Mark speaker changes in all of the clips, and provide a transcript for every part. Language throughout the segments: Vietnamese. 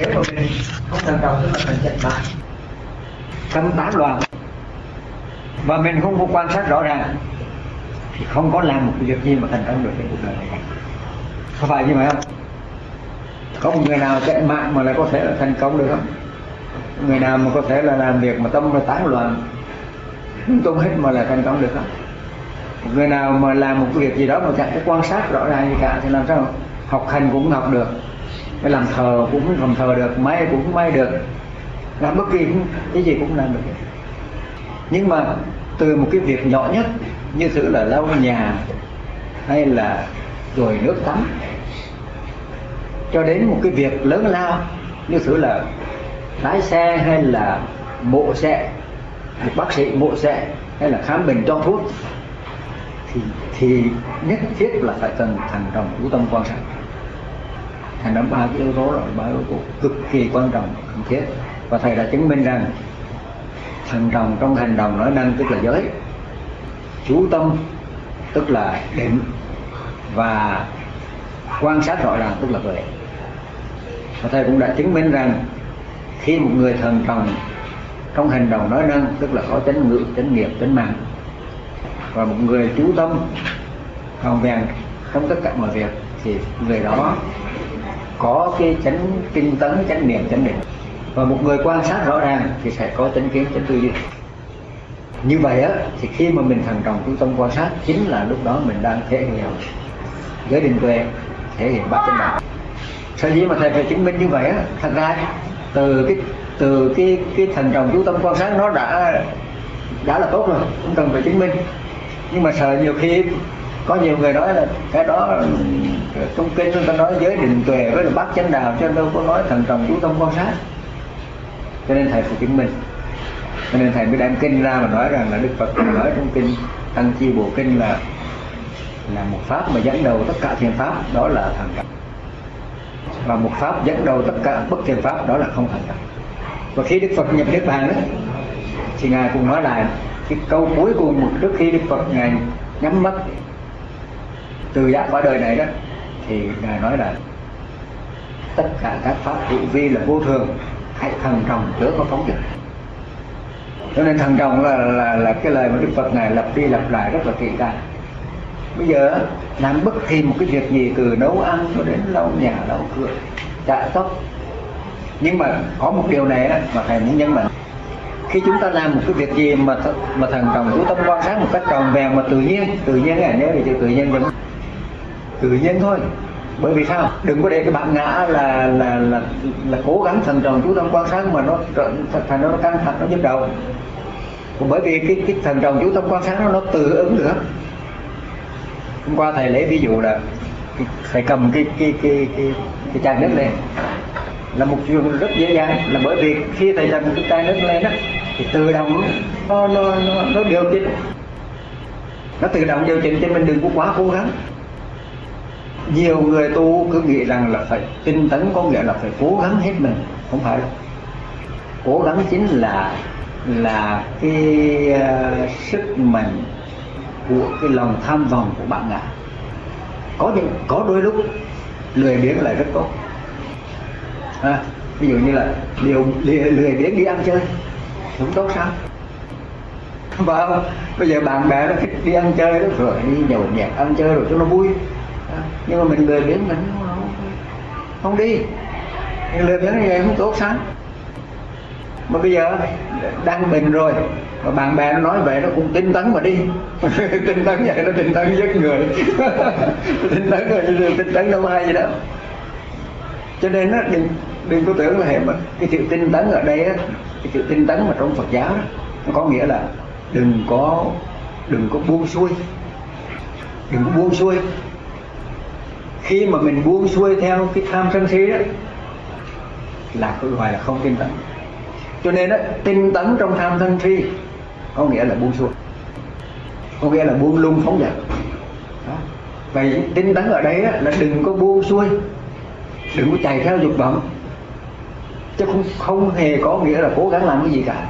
Speaker 1: nếu mà mình không thành công tức là mình chạy bại tâm tán loạn. Và mình không có quan sát rõ ràng. Thì không có làm một cái việc gì mà thành công được trên cuộc đời này có phải như vậy không? Có một người nào chạy mạng mà lại có thể là thành công được không? Người nào mà có thể là làm việc mà tâm nó tán loạn lung tung hết mà là thành công được không? Một người nào mà làm một cái việc gì đó mà chẳng có quan sát rõ ràng gì cả thì làm sao? Học hành cũng học được cái làm thờ cũng làm thờ được, may cũng may được. Làm bất kỳ cái gì cũng làm được. Nhưng mà từ một cái việc nhỏ nhất, như thử là lau nhà, hay là rồi nước tắm, cho đến một cái việc lớn lao, như thử là lái xe hay là mộ xe bác sĩ mộ xe, hay là khám bệnh cho thuốc, thì thì nhất thiết là phải cần thành đồng chú tâm quan sát thành ra ba cái yếu tố rồi, ba yếu tố cực kỳ quan trọng, cần thiết. Và thầy đã chứng minh rằng thần đồng trong hành động nói năng tức là giới. Chú tâm, tức là định. Và quan sát rõ ràng, tức là tuệ. Và thầy cũng đã chứng minh rằng, khi một người thần trọng trong hành động nói năng tức là có chánh ngữ, chánh nghiệp chánh mạng. Và một người chú tâm hoàn vẹn trong tất cả mọi việc, thì người đó có cái chánh tinh tấn, chánh niệm, chánh định. Và một người quan sát rõ ràng thì sẽ có chánh kiến chánh tư duy. Như vậy á, thì khi mà mình thành trọng chú tâm quan sát, chính là lúc đó mình đang thể hiện giới định tuệ, thể hiện bát chánh đạo. Sở dĩ mà thầy phải chứng minh như vậy á, thật ra từ cái từ cái cái thành trọng chú tâm quan sát nó đã đã là tốt rồi không cần phải chứng minh. Nhưng mà sợ nhiều khi có nhiều người nói là cái đó trong kinh chúng ta nói giới định tuệ với là bát chánh đạo cho nên đâu có nói thần trọng chú tâm quan sát. Cho nên thầy phải chứng minh. Cho nên thầy mới đem kinh ra mà nói rằng là đức phật nói trong kinh tăng chi bộ kinh là là một pháp mà dẫn đầu tất cả thiền pháp, đó là thần trọng. Và một pháp dẫn đầu tất cả bất thiền pháp, đó là không thành trọng. Và khi đức phật nhập niết bàn đó thì ngài cũng nói lại cái câu cuối cùng trước khi đức phật ngài nhắm mắt từ giác qua đời này đó thì ngài nói là tất cả các pháp hữu vi là vô thường hãy thần trọng chớ có phóng dật. Cho nên thần trọng là, là là cái lời mà đức phật ngài lặp đi lặp lại rất là kỹ càng. Bây giờ làm bất kỳ một cái việc gì từ nấu ăn cho đến lau nhà lau cửa chải tóc nhưng mà có một điều này mà thầy muốn nhấn mạnh. Khi chúng ta làm một cái việc gì mà th mà thần trọng chú tâm quan sát một cách tròn vẹn mà tự nhiên tự nhiên là nhớ thì chữ tự nhiên đúng tự nhiên thôi. Bởi vì sao? Đừng có để cái bạn ngã là là là là cố gắng thần trọng chú tâm quan sát mà nó thành nó căng thẳng nó nhức đầu. Bởi vì cái cái thần trọng chú tâm quan sát nó nó tự ứng nữa. Hôm qua thầy lấy ví dụ là thầy cầm cái cái cái cái cái chai nước lên. Là một chuyện rất dễ dàng. Là bởi vì khi thầy cầm cái chai nước lên đó thì tự động nó nó nó, nó điều chỉnh. Nó tự động điều chỉnh cho mình đừng có quá cố gắng nhiều người tu cứ nghĩ rằng là phải tinh tấn có nghĩa là phải cố gắng hết mình. Không phải. Đâu cố gắng chính là là cái uh, sức mạnh của cái lòng tham vọng của bạn ngã có những có đôi lúc lười biếng lại rất tốt. À, ví dụ như là điều lười, lười biếng đi ăn chơi cũng tốt sao? Và bây giờ bạn bè nó thích đi ăn chơi đó rồi đi nhậu nhẹt ăn chơi rồi cho nó vui nhưng mà mình lười biếng mình không, không đi. Mình lười biếng như vậy không tốt sáng. mà bây giờ đang bình rồi mà bạn bè nó nói vậy nó cũng tinh tấn mà đi. Tinh tấn vậy nó tinh tấn giết người. Tinh tấn rồi tinh tấn đâu ai gì đó cho nên nó đừng đừng có tưởng là hệ mà cái sự tinh tấn ở đây á cái sự tinh tấn mà trong Phật giáo đó nó có nghĩa là đừng có đừng có buông xuôi. Đừng có buông xuôi khi mà mình buông xuôi theo cái tham sân si đó là cái gọi là không tinh tấn. Cho nên đó, tinh tấn trong tham sân si có nghĩa là buông xuôi. Có nghĩa là buông lung phóng dật vậy tinh tấn ở đây đó, là đừng có buông xuôi. Đừng có chạy theo dục vọng. Chứ không không hề có nghĩa là cố gắng làm cái gì cả.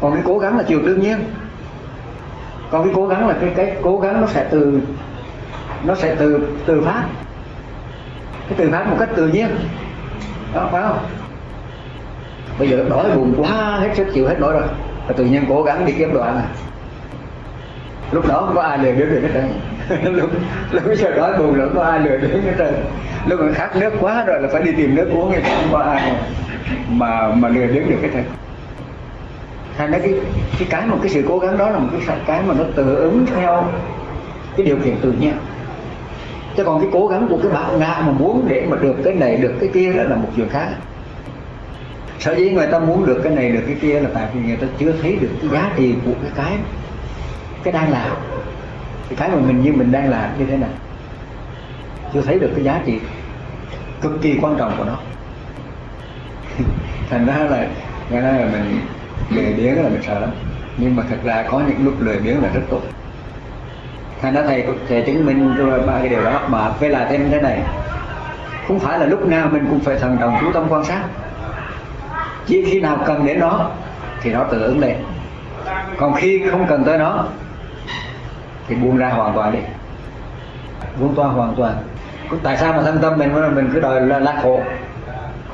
Speaker 1: Còn cái cố gắng là chuyện đương nhiên. Còn cái cố gắng là cái cái cố gắng nó sẽ từ nó sẽ từ từ phát. Cái từ phát một cách tự nhiên. Đó, phải không? Bây giờ đói buồn quá, hết sức chịu hết nổi rồi. Và tự nhiên cố gắng đi kiếm đồ ăn à lúc đó không có ai lừa đứa được hết trơn. Lúc lúc giờ đói buồn là không có ai lừa đứa hết trơn. Lúc mà khát nước quá rồi là phải đi tìm nước uống thì không có ai mà mà lừa đứa được cái trơn. Thành ra cái cái cái một cái sự cố gắng đó là một cái cái mà nó tự ứng theo cái điều kiện tự nhiên chứ còn cái cố gắng của cái bạn ngã mà muốn để mà được cái này, được cái kia đó là một chuyện khác. Sở dĩ người ta muốn được cái này, được cái kia là tại vì người ta chưa thấy được cái giá trị của cái cái cái đang làm. Cái cái mà mình như mình đang làm như thế này, chưa thấy được cái giá trị cực kỳ quan trọng của nó. Thành ra là nghe nói là mình lười biếng là mình sợ lắm. Nhưng mà thật ra có những lúc lười biếng là rất tốt thành ra thầy thầy chứng minh ba cái điều đó. Mà phải là thêm thế này. Không phải là lúc nào mình cũng phải thần trọng chú tâm quan sát. Chỉ khi nào cần đến nó thì nó tự ứng lên. Còn khi không cần tới nó thì buông ra hoàn toàn đi. Buông toa hoàn toàn. Tại sao mà thân tâm mình mình cứ đòi là, là khổ?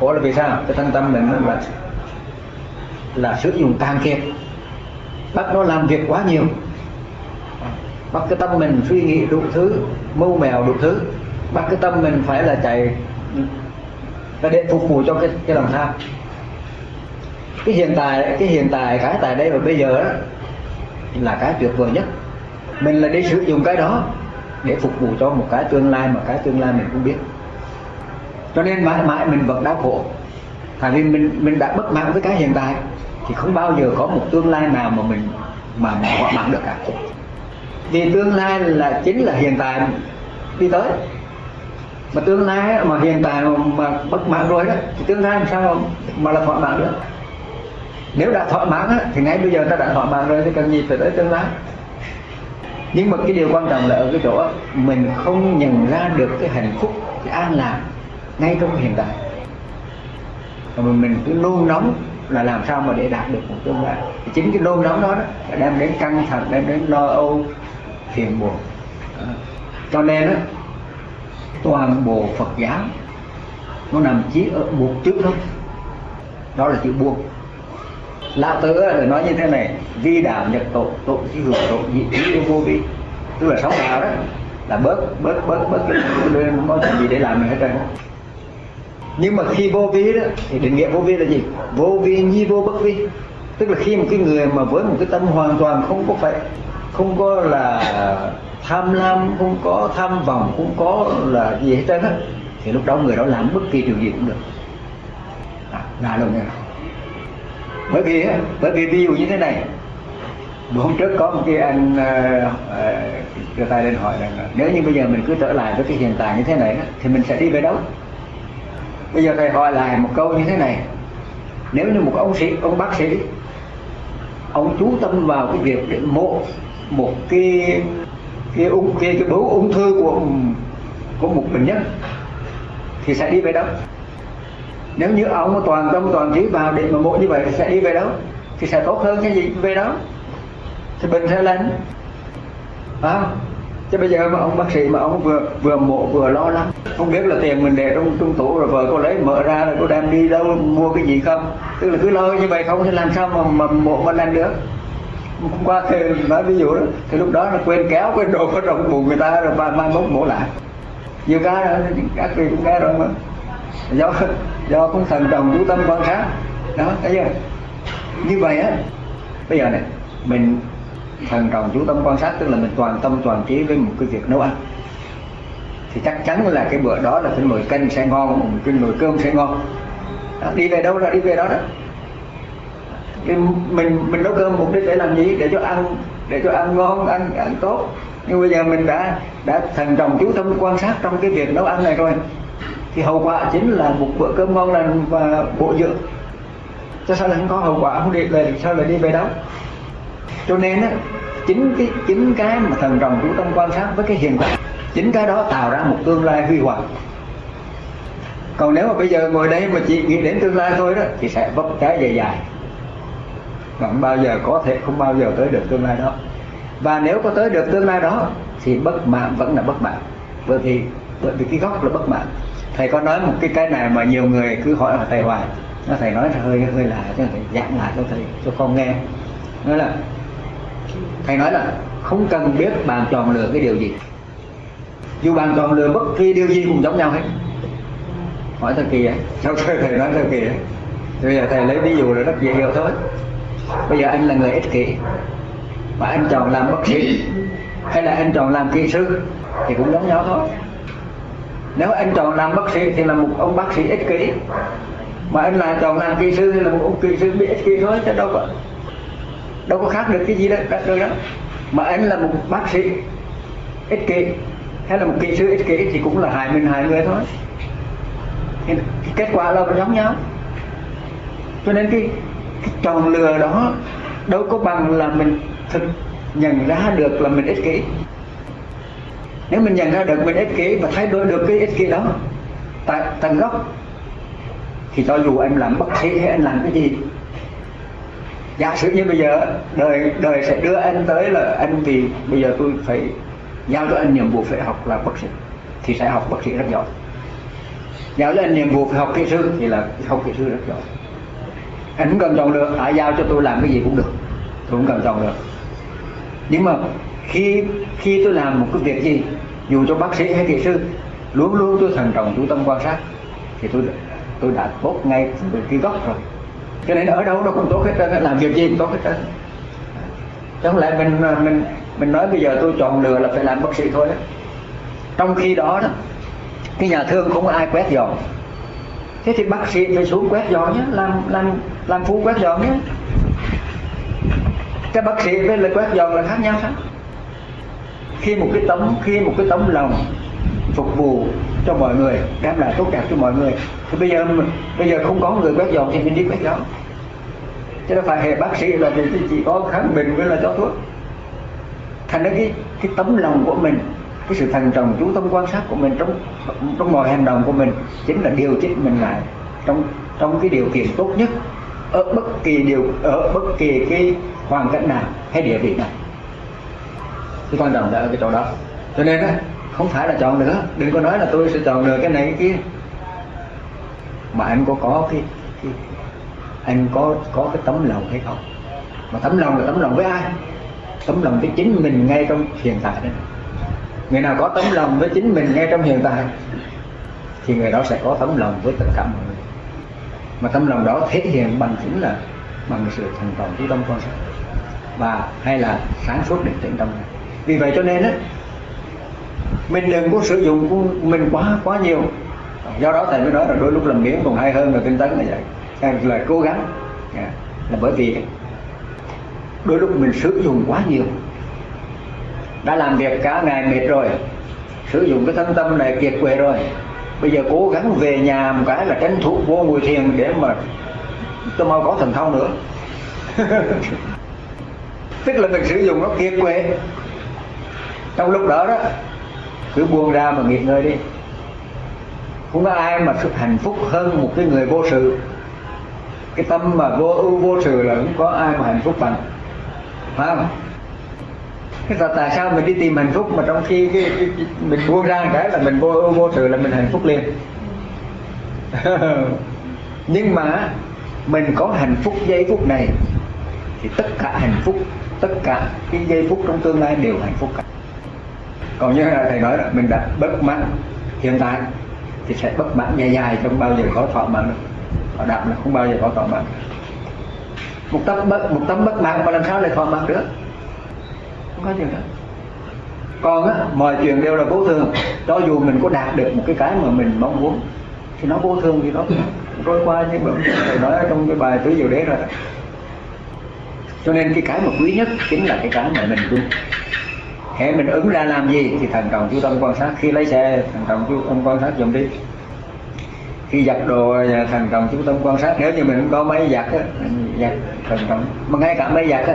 Speaker 1: Khổ là vì sao? Cái thân tâm mình là là sử dụng càng kiệt. Bắt nó làm việc quá nhiều bắt cái tâm mình suy nghĩ đủ thứ, mưu mèo đủ thứ. Bắt cái tâm mình phải là chạy là để phục vụ cho cái cái lòng tham. Cái hiện tại, cái hiện tại, cái tại đây và bây giờ đó là cái tuyệt vời nhất. Mình là đi sử dụng cái đó để phục vụ cho một cái tương lai mà cái tương lai mình cũng biết. Cho nên mãi mãi mình vẫn đau khổ. Tại vì mình mình đã bất mãn với cái hiện tại thì không bao giờ có một tương lai nào mà mình mà mình thỏa mãn được cả vì tương lai là chính là hiện tại đi tới. Mà tương lai mà hiện tại mà bất mãn rồi đó thì tương lai làm sao mà là thỏa mãn được? Nếu đã thỏa mãn á, thì ngay bây giờ ta đã thỏa mãn rồi thì cần gì phải tới tương lai? Nhưng mà cái điều quan trọng là ở cái chỗ mình không nhận ra được cái hạnh phúc cái an lạc ngay trong hiện tại. Mà mình cứ nôn nóng là làm sao mà để đạt được một tương lai. Thì chính cái nôn nóng đó, đó đem đến căng thẳng đem đến lo âu phiền buồn cho nên đó, toàn bộ Phật giáo nó nằm chỉ ở buộc chữ thôi đó là chữ buộc. Lão tử là nói như thế này vi đạo nhật tội tội chi hưởng tội nhị trí yêu vô vi. Tức là sống đạo đó là bớt bớt bớt bớt cái không có gì để làm nữa hết trơn. Nhưng mà khi vô vi đó thì định nghĩa vô vi là gì? Vô vi nhi vô bất vi. Tức là khi một cái người mà với một cái tâm hoàn toàn không có phải không có là tham lam không có tham vọng không có là gì hết trơn á thì lúc đó người đó làm bất kỳ điều gì cũng được. À, là luôn nha bởi vì bởi vì ví dụ như thế này. Bữa hôm trước có một cái anh ờ, ờ, đưa tay lên hỏi rằng nếu như bây giờ mình cứ trở lại với cái hiện tại như thế này thì mình sẽ đi về đâu? Bây giờ thầy hỏi lại một câu như thế này. Nếu như một ông sĩ ông bác sĩ ông chú tâm vào cái việc để mộ một cái cái ung cái, cái bướu ung thư của của một bệnh nhân thì sẽ đi về đâu? Nếu như ông toàn tâm toàn trí vào để mà mộ như vậy thì sẽ đi về đâu? Thì sẽ tốt hơn cái gì? Về đó. Thì bệnh sẽ lên à, chứ bây giờ mà ông bác sĩ mà ông vừa vừa mộ vừa lo lắng không biết là tiền mình để trong trong tủ rồi vợ có lấy mở ra rồi có đem đi đâu mua cái gì không? Tức là cứ lo như vậy không thì làm sao mà mà mộ mà lên được? Hôm qua thì nói ví dụ đó thì lúc đó nó quên kéo quên đồ ở trong bụng người ta rồi mai mai mốt mổ lại. Nhiều cái các vị cũng cái rồi mà. Do do cũng thần đồng chú tâm quan sát đó thấy chưa? Như vậy á bây giờ này mình thần đồng chú tâm quan sát tức là mình toàn tâm toàn trí với một cái việc nấu ăn. Thì chắc chắn là cái bữa đó là cái nồi canh sẽ ngon một cái nồi cơm sẽ ngon đó, đi về đâu là đi về đó đó mình mình nấu cơm mục đích để làm gì? Để cho ăn để cho ăn ngon, ăn ăn tốt. Nhưng bây giờ mình đã đã thần trọng chú tâm quan sát trong cái việc nấu ăn này rồi. Thì hậu quả chính là một bữa cơm ngon lành và bổ dưỡng. Cho sao lại không có hậu quả? Không đi lại sao lại đi về đó cho nên á, chính cái chính cái mà thần trọng chú tâm quan sát với cái hiện tại chính cái đó tạo ra một tương lai huy hoàng. Còn nếu mà bây giờ ngồi đây mà chỉ nghĩ đến tương lai thôi đó, thì sẽ vấp trái dài dài không bao giờ có thể, không bao giờ tới được tương lai đó. Và nếu có tới được tương lai đó, thì bất mãn vẫn là bất mãn bởi vì bởi vì cái gốc là bất mãn thầy có nói một cái cái này mà nhiều người cứ hỏi là thầy hoài? Nó thầy nói hơi hơi là cho thầy giảng lại cho thầy, cho con nghe. Nói là, thầy nói là không cần biết bạn chọn lựa cái điều gì. Dù bạn chọn lựa bất kỳ điều gì cũng giống nhau hết. Hỏi thật kỳ vậy? Sao thầy nói thật kỳ vậy? Bây giờ thầy lấy ví dụ là rất dễ hiểu thôi bây giờ anh là người ích kỷ. Mà anh chọn làm bác sĩ hay là anh chọn làm kỹ sư thì cũng giống nhau thôi. Nếu anh chọn làm bác sĩ thì là một ông bác sĩ ích kỷ. Mà anh là chọn làm kỹ sư thì là một ông kỹ sư bị ích kỷ thôi chứ đâu có đâu có khác được cái gì đó, đâu đó. Mà anh là một bác sĩ ích kỷ hay là một kỹ sư ích kỷ thì cũng là hại mình hại người thôi. Thì kết quả là giống nhau. Cho nên cái, cái lừa đó, đâu có bằng là mình thực nhận ra được là mình ích kỷ. Nếu mình nhận ra được mình ích kỷ và thay đổi được cái ích kỷ đó, tại, tận gốc, thì cho dù anh làm bất thiện hay anh làm cái gì, giả sử như bây giờ, đời đời sẽ đưa anh tới là anh vì bây giờ tôi phải giao cho anh nhiệm vụ phải học là bác sĩ, thì sẽ học bác sĩ rất giỏi. Giao cho anh nhiệm vụ phải học kỹ sư thì là học kỹ sư rất giỏi anh không cần chọn được ai giao cho tôi làm cái gì cũng được. Tôi không cần chọn được. Nhưng mà khi khi tôi làm một cái việc gì, dù cho bác sĩ hay kỹ sư, luôn luôn tôi thần trọng, chú tâm quan sát, thì tôi tôi đã tốt ngay từ cái gốc rồi. Cho nên ở đâu nó cũng tốt hết trơn làm việc gì cũng tốt hết trơn. Chẳng lẽ mình mình mình nói bây giờ tôi chọn lựa là phải làm bác sĩ thôi đó. trong khi đó đó, cái nhà thương không có ai quét dọn thế thì bác sĩ phải xuống quét dọn nhé, làm làm làm phu quét dọn nhé. Cái bác sĩ với lời quét dọn là khác nhau sao? Khi một cái tấm, khi một cái tấm lòng phục vụ cho mọi người, đem lại tốt đẹp cho mọi người, thì bây giờ bây giờ không có người quét dọn thì mình đi quét dọn. Chứ đâu phải hệ bác sĩ là chỉ có khám bệnh với là cho thuốc. Thành ra cái cái tấm lòng của mình cái sự thần trọng chú tâm quan sát của mình trong trong mọi hành động của mình chính là điều chỉnh mình lại trong trong cái điều kiện tốt nhất ở bất kỳ điều ở bất kỳ cái hoàn cảnh nào hay địa vị nào. Cái quan trọng là ở cái chỗ đó. Cho nên á không phải là chọn nữa. Đừng có nói là tôi sẽ chọn được cái này cái kia. Mà anh có có cái, cái anh có có cái tấm lòng hay không? Mà tấm lòng là tấm lòng với ai? Tấm lòng với chính mình ngay trong hiện tại đấy người nào có tấm lòng với chính mình ngay trong hiện tại, thì người đó sẽ có tấm lòng với tất cả mọi người. Mà tấm lòng đó thể hiện bằng chính là bằng sự thành toàn chú tâm quan sát và hay là sáng suốt định tĩnh tâm này. Vì vậy cho nên á, mình đừng có sử dụng của mình quá quá nhiều. Do đó thầy mới nói là đôi lúc làm miếng còn hay hơn là tinh tấn là vậy. Là cố gắng. Dạ. Là bởi vì đôi lúc mình sử dụng quá nhiều đã làm việc cả ngày mệt rồi, sử dụng cái thân tâm này kiệt quệ rồi. Bây giờ cố gắng về nhà một cái là tránh thủ vô ngồi thiền để mà tôi mau có thần thông nữa. Tức là mình sử dụng nó kiệt quệ. Trong lúc đó đó, cứ buông ra mà nghỉ ngơi đi. Không có ai mà hạnh phúc hơn một cái người vô sự. Cái tâm mà vô ưu vô sự là không có ai mà hạnh phúc bằng. Phải không? Là tại sao mình đi tìm hạnh phúc mà trong khi cái, cái, cái mình buông ra cái là mình vô vô sự là mình hạnh phúc liền? Nhưng mà mình có hạnh phúc giây phút này thì tất cả hạnh phúc tất cả cái giây phút trong tương lai đều hạnh phúc cả. Còn như là thầy nói là mình đã bất mãn hiện tại thì sẽ bất mãn dài dài không bao giờ có thỏa mãn được. Họ là không bao giờ có thỏa mãn một tấm bất một tấm bất mãn mà làm sao lại thỏa mãn được? Không có chuyện đó. Còn á mọi chuyện đều là vô thường. Cho dù mình có đạt được một cái cái mà mình mong muốn, thì nó vô thường thì nó trôi qua như mà thầy nói trong cái bài tứ diệu đế rồi. Cho nên cái cái mà quý nhất chính là cái cái mà mình luôn hệ mình ứng ra làm gì thì thần trọng chú tâm quan sát khi lấy xe thần trọng chú tâm quan sát dùng đi. Khi giặt đồ thần trọng chú tâm quan sát, nếu như mình không có máy giặt á giặt thần trọng, mà ngay cả máy giặt á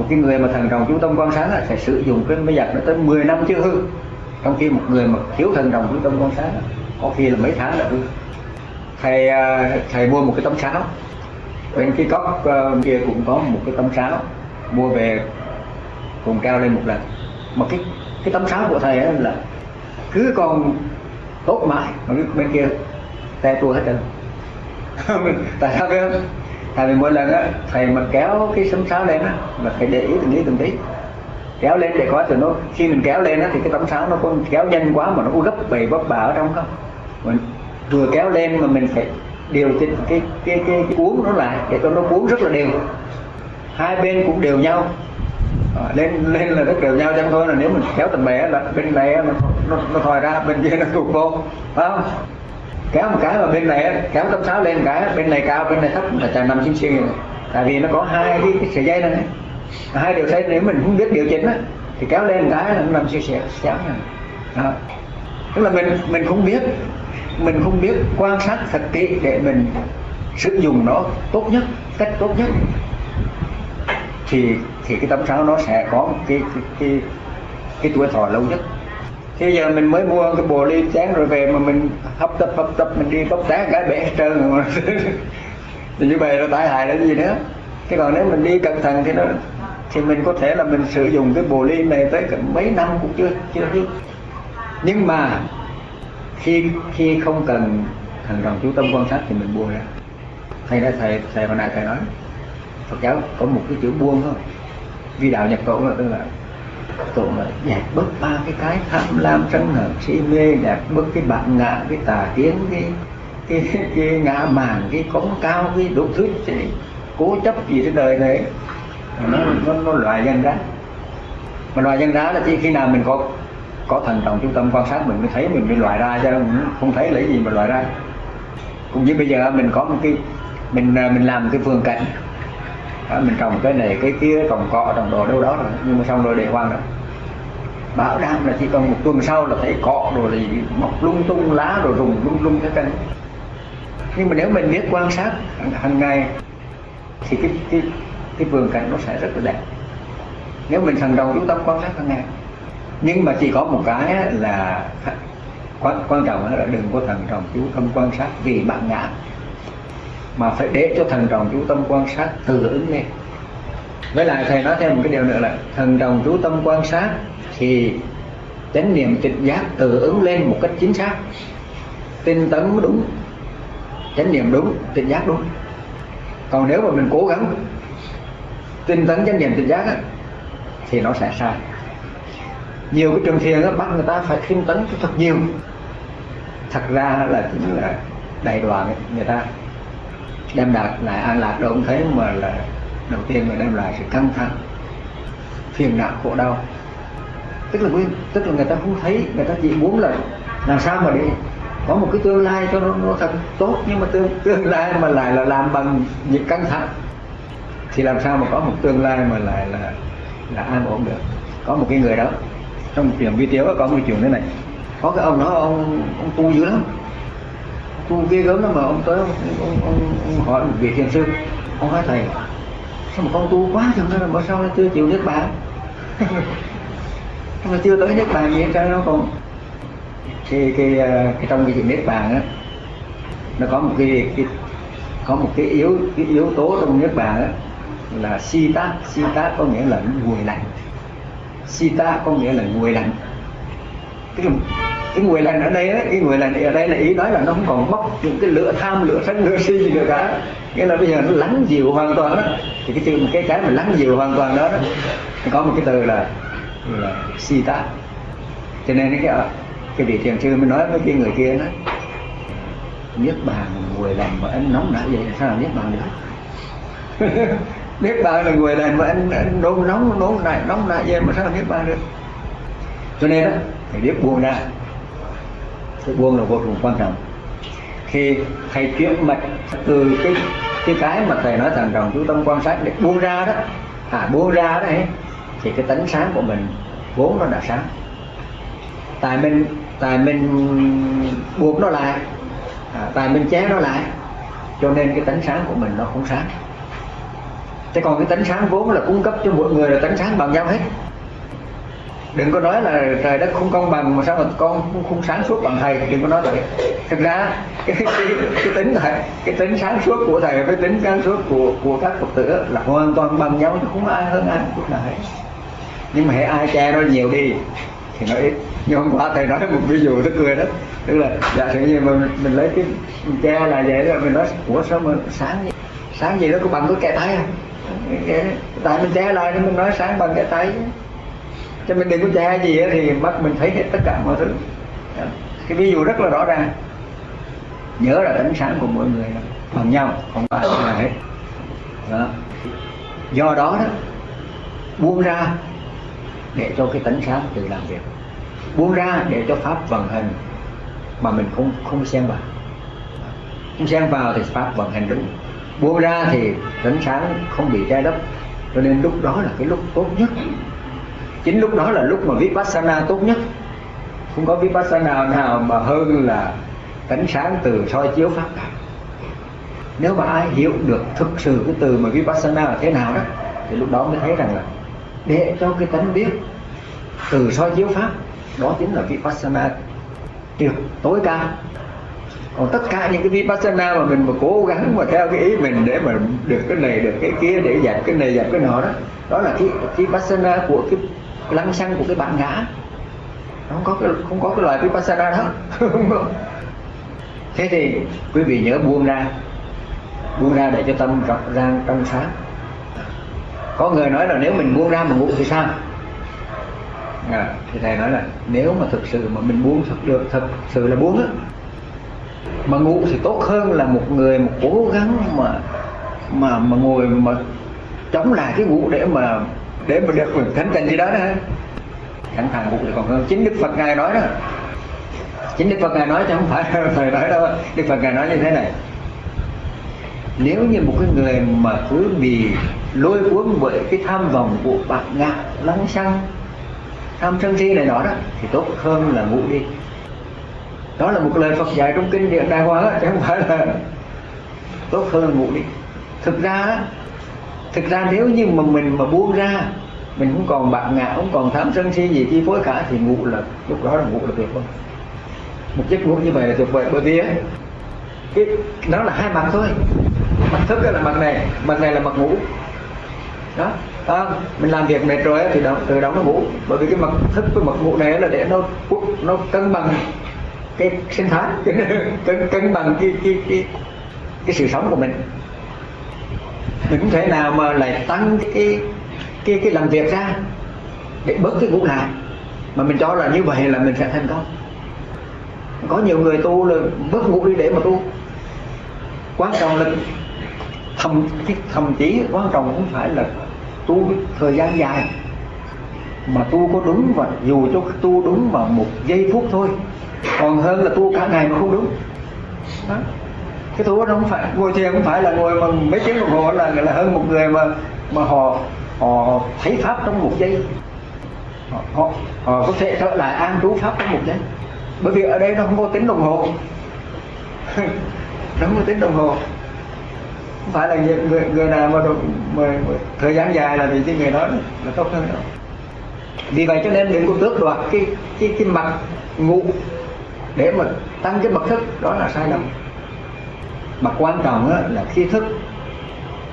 Speaker 1: một cái người mà thần đồng chú tâm quan sát là sẽ sử dụng cái máy giặt nó tới 10 năm chưa hư. Trong khi một người mà thiếu thần đồng chú tâm quan sát có khi là mấy tháng là hư. Thầy à, thầy mua một cái tấm sáo. Bên cái cốc à, kia cũng có một cái tấm sáo. Mua về cùng cao lên một lần. Mà cái cái tấm sáo của thầy ấy là cứ còn tốt mãi, mà bên kia tay tua hết trơn. Tại sao biết không tại vì mỗi lần á thầy mà kéo cái sấm sáo lên á là phải để ý từng lý từng tí. Kéo lên để có từ nó khi mình kéo lên á thì cái tấm sáo nó không kéo nhanh quá mà nó cũng gấp bầy bấp bà ở trong không. Mình vừa kéo lên mà mình phải điều chỉnh cái cái cái, cái cuốn nó lại để cho nó cuốn rất là đều. Hai bên cũng đều nhau. À, lên lên là rất đều nhau chẳng thôi là nếu mình kéo tầm bè là bên này nó nó, nó thòi ra bên kia nó tụt vô. Phải không? Kéo một cái mà bên này kéo tấm sáo lên cái bên này cao bên này thấp là chả nằm xinh xinh tại vì nó có hai cái, cái sợi dây này. Hai điều dây nếu mình không biết điều chỉnh á thì kéo lên cái là nó nằm xinh xẻo xéo này tức là mình mình không biết mình không biết quan sát thật kỹ để mình sử dụng nó tốt nhất cách tốt nhất. Thì thì cái tấm sáo nó sẽ có cái cái cái, cái tuổi thọ lâu nhất thế giờ mình mới mua cái bồ ly chén rồi về mà mình hấp tấp hấp tấp, mình đi tóc sáng cái bể hết trơn rồi thì như vậy là tai hại là gì nữa? Cái còn nếu mình đi cẩn thận thì nó, thì mình có thể là mình sử dụng cái bồ ly này tới mấy năm cũng chưa chưa hết nhưng mà khi khi không cần thần đồng chú tâm quan sát thì mình buông ra. Thầy đã thầy thầy hồi nãy thầy nói, Phật giáo có một cái chữ buông thôi. Vì đạo nhập tổ là tức là tổ là dẹp bớt ba cái cái tham lam sân hận si mê dẹp bớt cái bản ngã cái tà kiến cái cái cái, cái ngã màng cái cống cao cái đủ thứ. Gì cố chấp gì trên đời này? Nó nó, nó loại nhân ra mà loại nhân ra là chỉ khi nào mình có có thần trọng trung tâm quan sát mình mới thấy mình bị loại ra chứ không thấy lấy gì mà loại ra. Cũng như bây giờ mình có một cái mình mình làm cái vườn cảnh đó, mình trồng cái này cái kia trồng cọ trồng đồ đâu đó rồi. Nhưng mà xong rồi để hoang rồi. Bảo đảm là chỉ còn một tuần sau là thấy cọ rồi thì mọc lung tung lá rồi rùng lung lung cái cân nhưng mà nếu mình biết quan sát hàng ngày thì cái cái cái vườn cảnh nó sẽ rất là đẹp. Nếu mình thần đồng chú tâm quan sát hàng ngày. Nhưng mà chỉ có một cái là quan, quan trọng là đừng có thần trọng chú tâm quan sát vì bạn ngã mà phải để cho thần trọng chú tâm quan sát từ ứng lên với lại thầy nói thêm một cái điều nữa là thần trọng chú tâm quan sát thì chánh niệm tịch giác tự ứng lên một cách chính xác. Tinh tấn đúng chánh niệm đúng tịch giác đúng. Còn nếu mà mình cố gắng tinh tấn chánh niệm tịch giác á, thì nó sẽ sai. Nhiều cái trường thiền á, bắt người ta phải tinh tấn thật nhiều. Thật ra là chính là đại đoàn người ta đem đạt lại an lạc đâu cũng thấy mà là đầu tiên là đem lại sự căng thẳng phiền não khổ đau. Tức là tức là người ta không thấy người ta chỉ muốn là làm sao mà để có một cái tương lai cho nó, nó thật tốt. Nhưng mà tương tương lai mà lại là làm bằng những căng thẳng. Thì làm sao mà có một tương lai mà lại là là an ổn được? Có một cái người đó trong chuyện chuyện video có một chuyện thế này. Có cái ông đó ông ông tu dữ lắm tôi ghê gớm lắm mà ông tới ông, ông, ông, ông hỏi một vị thiền sư. Ông hỏi thầy sao mà con tu quá chẳng nên là mà sao chưa chịu niết bàn? Mà chưa tới niết bàn gì sao nó còn cái cái, cái trong cái chuyện niết bàn á nó có một cái, cái có một cái yếu cái yếu tố trong niết bàn á là si tác si tác có nghĩa là nguội lạnh. Si tát có nghĩa là nguội lạnh. Cái cái người lành ở đây ấy, cái người lành ở đây là ý nói là nó không còn bốc những cái lửa tham lửa sân lửa si gì nữa cả. Nghĩa là bây giờ nó lắng dịu hoàn toàn đó. Thì cái từ cái cái mà lắng dịu hoàn toàn đó, đó có một cái từ là là si tá cho nên cái cái vị thiền sư mới nói với cái người kia đó niết bàn người lành mà anh nóng nảy vậy sao là niết bàn được? Niết bàn là người lành mà anh, anh nóng nóng nóng nảy nóng nảy vậy mà sao là niết bàn được? Cho nên đó phải biết buông ra sự buông là vô cùng quan trọng. Khi thầy chuyển mạch từ cái cái cái mà thầy nói thằng đồng chú tâm quan sát để buông ra đó à buông ra đấy, thì cái tánh sáng của mình vốn nó đã sáng. Tại mình tại mình buộc nó lại à, tại mình chế nó lại cho nên cái tánh sáng của mình nó không sáng. Thế còn cái tánh sáng vốn là cung cấp cho mỗi người là tánh sáng bằng nhau hết đừng có nói là trời đất không công bằng mà sao mà con không, không sáng suốt bằng thầy. Đừng có nói vậy. Thực ra cái, cái, cái tính thầy cái tính sáng suốt của thầy với tính sáng suốt của của các phật tử là hoàn toàn bằng nhau chứ không ai hơn ai chút nào hết. Nhưng mà hãy ai che nó nhiều đi thì nó ít. Nhưng hôm qua thầy nói một ví dụ tức cười đó. Tức là giả sử như mình, mình lấy cái che là vậy đó mình nói của sao mà sáng sáng gì nó có bằng cái kẻ tay không? Tại mình che lại nên mình nói sáng bằng cái tay cho mình đừng có che gì thì mắt mình thấy hết tất cả mọi thứ. Cái ví dụ rất là rõ ràng. Nhớ là ánh sáng của mỗi người bằng nhau không phải là hết. Đó. do đó đó buông ra để cho cái tánh sáng tự làm việc. Buông ra để cho pháp vận hành mà mình không không xen vào. Không xen vào thì pháp vận hành đúng. Buông ra thì tánh sáng không bị che lấp. Cho nên lúc đó là cái lúc tốt nhất chính lúc đó là lúc mà vipassana tốt nhất. Không có vipassana nào mà hơn là tánh sáng từ soi chiếu pháp cả. Nếu mà ai hiểu được thực sự cái từ mà vipassana là thế nào đó, thì lúc đó mới thấy rằng là để cho cái tánh biết từ soi chiếu pháp, đó chính là vipassana tuyệt tối cao. Còn tất cả những cái vipassana mà mình mà cố gắng mà theo cái ý mình để mà được cái này, được cái kia, để dẹp cái này, dẹp cái nọ đó đó là cái vipassana của cái lăng xăng của cái bản ngã. Không có cái không có cái loại vipassana đó. Thế thì quý vị nhớ buông ra. Buông ra để cho tâm rộng ra trong sáng. Có người nói là nếu mình buông ra mà ngủ thì sao? À, thì thầy nói là nếu mà thực sự mà mình buông thật được thật sự là buông á. Mà ngủ thì tốt hơn là một người mà cố gắng mà mà mà ngồi mà chống lại cái ngủ để mà để mà được thánh tình gì đó đó. Sẵn sàng cũng thì còn hơn. Chính đức phật ngài nói đó. Chính đức phật ngài nói chứ không phải thầy nói đâu. Đức phật ngài nói như thế này. Nếu như một cái người mà cứ bị lôi cuốn bởi cái tham vọng của bạc ngạ, lăng xăng, tham sân si này nọ đó, thì tốt hơn là ngủ đi. Đó là một lời Phật dạy trong kinh điển Đại Hoa chứ không phải là tốt hơn ngủ đi. Thực ra thực ra nếu như mà mình mà buông ra mình không còn bạc ngạ không còn tham sân si gì chi phối cả thì ngủ là lúc đó là ngủ là tuyệt vời. Một giấc ngủ như vậy là tuyệt vời bởi vì ấy, cái nó là hai mặt thôi. Mặt thức là mặt này mặt này là mặt ngủ. Đó à, mình làm việc mệt rồi thì đó, từ đó nó ngủ. Bởi vì cái mặt thức với mặt ngủ này là để nó nó cân bằng cái sinh thái cân cân bằng cái cái cái cái sự sống của mình mình không thể nào mà lại tăng cái cái cái làm việc ra để bớt cái ngũ lại. Mà mình cho là như vậy là mình sẽ thành công. Có nhiều người tu là bớt ngủ đi để mà tu. Quan trọng là thầm thậm chí quan trọng không phải là tu thời gian dài. Mà tu có đúng và dù cho tu đúng vào một giây phút thôi. Còn hơn là tu cả ngày mà không đúng. Đó cái tu đó không phải ngồi thiền không phải là ngồi mà mấy tiếng đồng hồ là là hơn một người mà mà họ họ thấy pháp trong một giây. Họ, họ, họ có thể trở lại an trú pháp trong một giây. Bởi vì ở đây nó không có tính đồng hồ. Nó không có tính đồng hồ. Không phải là người, người nào mà, mà, mà thời gian dài là vì cái người đó là tốt hơn đâu vì vậy cho nên đừng có tước đoạt cái cái cái mặt ngủ để mà tăng cái mật thức đó là sai lầm mà quan trọng là khi thức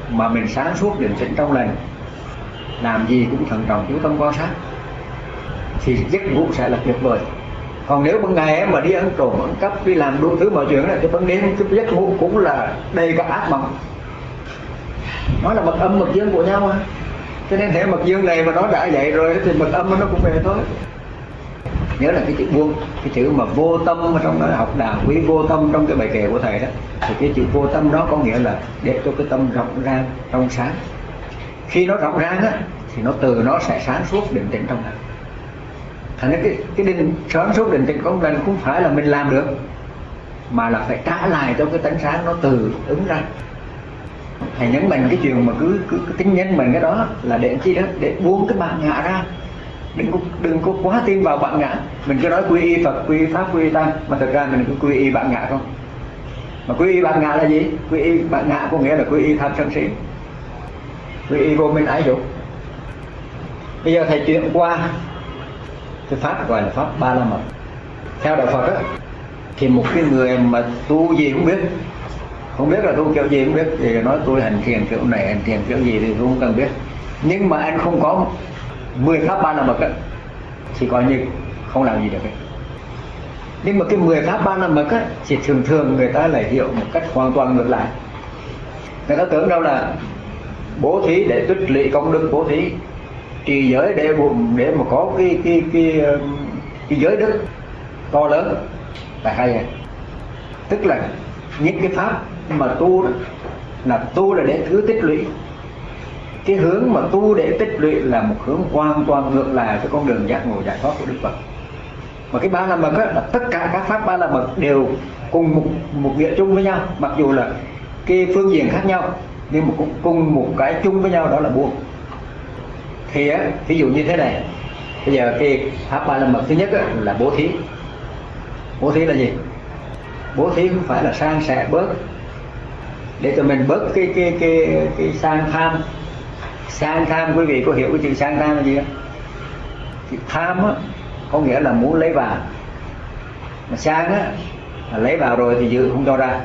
Speaker 1: mà mình sáng suốt định tĩnh trong lành, làm gì cũng thận trọng chú tâm quan sát, thì giấc ngủ sẽ là tuyệt vời. Còn nếu ban ngày mà đi ăn trộm, ăn cắp, đi làm đủ thứ mọi chuyện này thì ban đêm cái giấc ngủ cũng là đầy các ác mộng. Nó là mật âm, mật dương của nhau mà cho nên thể mật dương này mà nó đã vậy rồi thì mật âm nó cũng về thôi nhớ là cái chữ buông cái chữ mà vô tâm trong đó học đạo quý vô tâm trong cái bài kệ của thầy đó. Thì cái chữ vô tâm đó có nghĩa là để cho cái tâm rộng ra trong sáng. Khi nó rộng ra á thì nó từ nó sẽ sáng suốt định tĩnh trong lành. Thành ra cái cái định sáng suốt định tĩnh trong lành cũng phải là mình làm được mà là phải trả lại cho cái tánh sáng nó từ ứng ra. Thầy nhấn mạnh cái chuyện mà cứ, cứ, cứ tính nhân mình cái đó là để chi đó? Để buông cái bản ngã ra đừng có đừng có quá tin vào bản ngã. Mình cứ nói quy y phật, quy y pháp, quy y tăng, mà thực ra mình cứ quy y bản ngã không? Mà quy y bản ngã là gì? Quy y bản ngã có nghĩa là quy y tham sân si. Quy y vô minh ái dục. Bây giờ thầy chuyển qua cái pháp gọi là pháp ba la mật. Theo đạo phật á, thì một cái người mà tu gì cũng biết, không biết là tu kiểu gì cũng biết, thì nói tôi hành thiền kiểu này, hành thiền kiểu gì thì tôi không cần biết. Nhưng mà anh không có 10 pháp ba la mật á thì coi như không làm gì được ấy. nhưng mà cái mười pháp ba la mật á thì thường thường người ta lại hiểu một cách hoàn toàn ngược lại. Người ta tưởng đâu là bố thí để tích lũy công đức bố thí trì giới để để mà có cái cái cái cái, cái giới đức to lớn. Là hay à. Tức là những cái pháp mà tu đó là tu là để thứ tích lũy cái hướng mà tu để tích lũy là một hướng hoàn toàn ngược lại với con đường giác ngộ giải thoát của đức phật. Mà cái ba la mật là tất cả các pháp ba la mật đều cùng một một nghĩa chung với nhau. Mặc dù là cái phương diện khác nhau nhưng mà cũng cùng một cái chung với nhau đó là buông. Thì á ví dụ như thế này bây giờ cái pháp ba la mật thứ nhất á, là bố thí. Bố thí là gì? Bố thí không phải là sang sẻ bớt để cho mình bớt cái cái cái cái sang tham sang tham, quý vị có hiểu cái chữ sang tham là gì không? Chữ tham á, có nghĩa là muốn lấy vào. Mà sang á là lấy vào rồi thì giữ, không cho ra.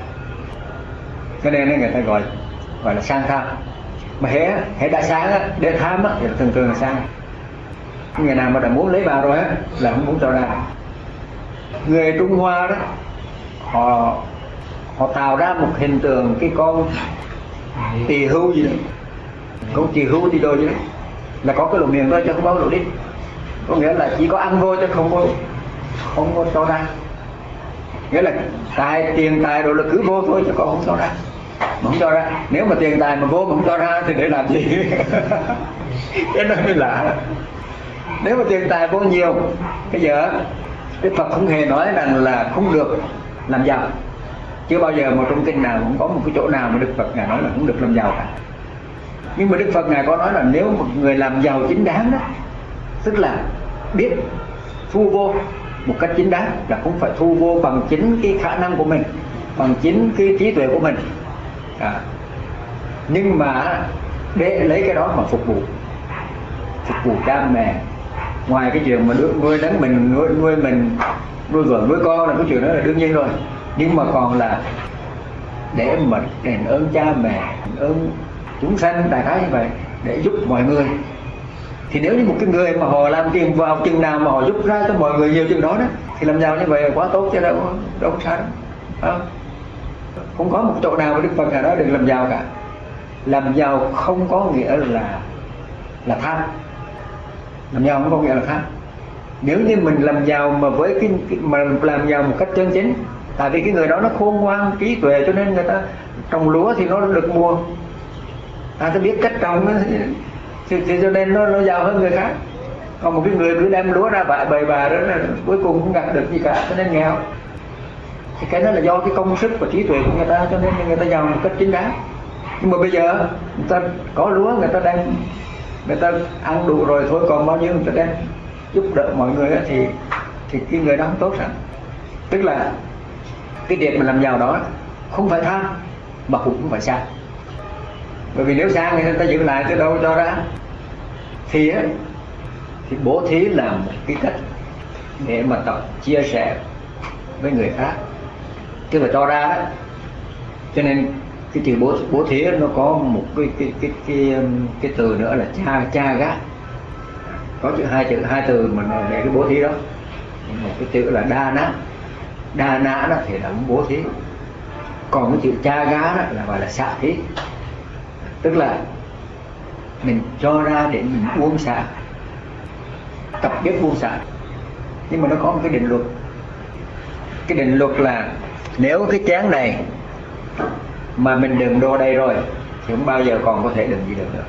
Speaker 1: Cho nên người ta gọi gọi là sang tham. Mà hễ hễ đã sang á, để tham á, thì thường thường là sang. Người nào mà đã muốn lấy vào rồi á, là không muốn cho ra. Người trung hoa đó, họ họ tạo ra một hình tượng cái con tỳ hưu gì đó cũng chỉ hữu đi đôi chứ đó là có cái lỗ miệng thôi chứ không có lỗ đi có nghĩa là chỉ có ăn thôi chứ không có không có cho ra. Nghĩa là tài, tiền, tài rồi là cứ vô thôi chứ còn không cho ra. Mà không cho ra. Nếu mà tiền, tài mà vô mà không cho ra thì để làm gì? Cái đó mới lạ. Nếu mà tiền, tài vô nhiều bây giờ Đức Phật không hề nói rằng là không được làm giàu. Chưa bao giờ một trong kinh nào cũng có một cái chỗ nào mà Đức Phật ngài nói là không được làm giàu cả nhưng mà Đức Phật ngài có nói là nếu một người làm giàu chính đáng đó tức là biết thu vô một cách chính đáng là cũng phải thu vô bằng chính cái khả năng của mình bằng chính cái trí tuệ của mình à. nhưng mà để lấy cái đó mà phục vụ phục vụ cha mẹ ngoài cái chuyện mà nuôi nấng mình nuôi, nuôi mình nuôi vợ nuôi con là cái chuyện đó là đương nhiên rồi nhưng mà còn là để mình đền ơn cha mẹ đền ơn chúng sanh đại khái như vậy để giúp mọi người. Thì nếu như một cái người mà họ làm tiền vào chừng nào mà họ giúp ra cho mọi người nhiều chừng đó đó, thì làm giàu như vậy là quá tốt chứ đâu đâu có sao đâu không? không có một chỗ nào mà đức phật nào đó được làm giàu cả. Làm giàu không có nghĩa là là tham. Làm giàu không có nghĩa là tham. Nếu như mình làm giàu mà với cái mà làm giàu một cách chân chính, tại vì cái người đó nó khôn ngoan, trí tuệ cho nên người ta trồng lúa thì nó được mua ta ta biết cách trồng thì, thì cho nên nó, nó giàu hơn người khác. Còn một cái người cứ đem lúa ra bại bày bà đó là cuối cùng không gặt được gì cả cho nên nghèo. Thì cái đó là do cái công sức và trí tuệ của người ta cho nên người ta giàu một cách chính đáng. Nhưng mà bây giờ người ta có lúa người ta đang người ta ăn đủ rồi thôi còn bao nhiêu người ta đem giúp đỡ mọi người thì thì cái người đó không tốt sẵn tức là cái việc mà làm giàu đó không phải tham mà cũng không phải sai bởi vì nếu sang thì người ta giữ lại từ đâu cho ra? Thì thì bố thí là một cái cách để mà tập, chia sẻ với người khác. Tức là cho ra đó. Cho nên cái chữ bố bố thí nó có một cái cái cái cái um, cái từ nữa là cha cha gác. Có chữ hai chữ, hai từ mà để cái bố thí đó. Một cái chữ là đa nã đa nã đó thì là bố thí. Còn cái chữ cha gá đó là gọi là xạ thí tức là mình cho ra để mình buông xả, tập biết buông xả. Nhưng mà nó có một cái định luật. Cái định luật là nếu cái chén này mà mình đừng đô đây rồi thì không bao giờ còn có thể đừng gì được nữa.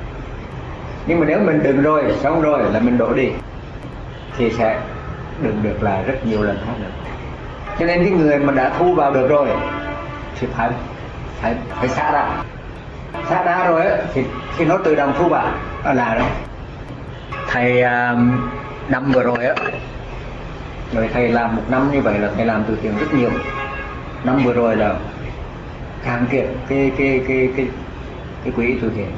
Speaker 1: Nhưng mà nếu mình đừng rồi, xong rồi là mình đổ đi thì sẽ đừng được là rất nhiều lần khác nữa. Cho nên cái người mà đã thu vào được rồi thì phải phải phải xả ra xác đá rồi á thì khi nó tự động thu vào. Nó là đó thầy à, năm vừa rồi á rồi thầy làm một năm như vậy là thầy làm từ thiện rất nhiều. Năm vừa rồi là càng kiệt cái cái cái cái cái quỹ từ thiện.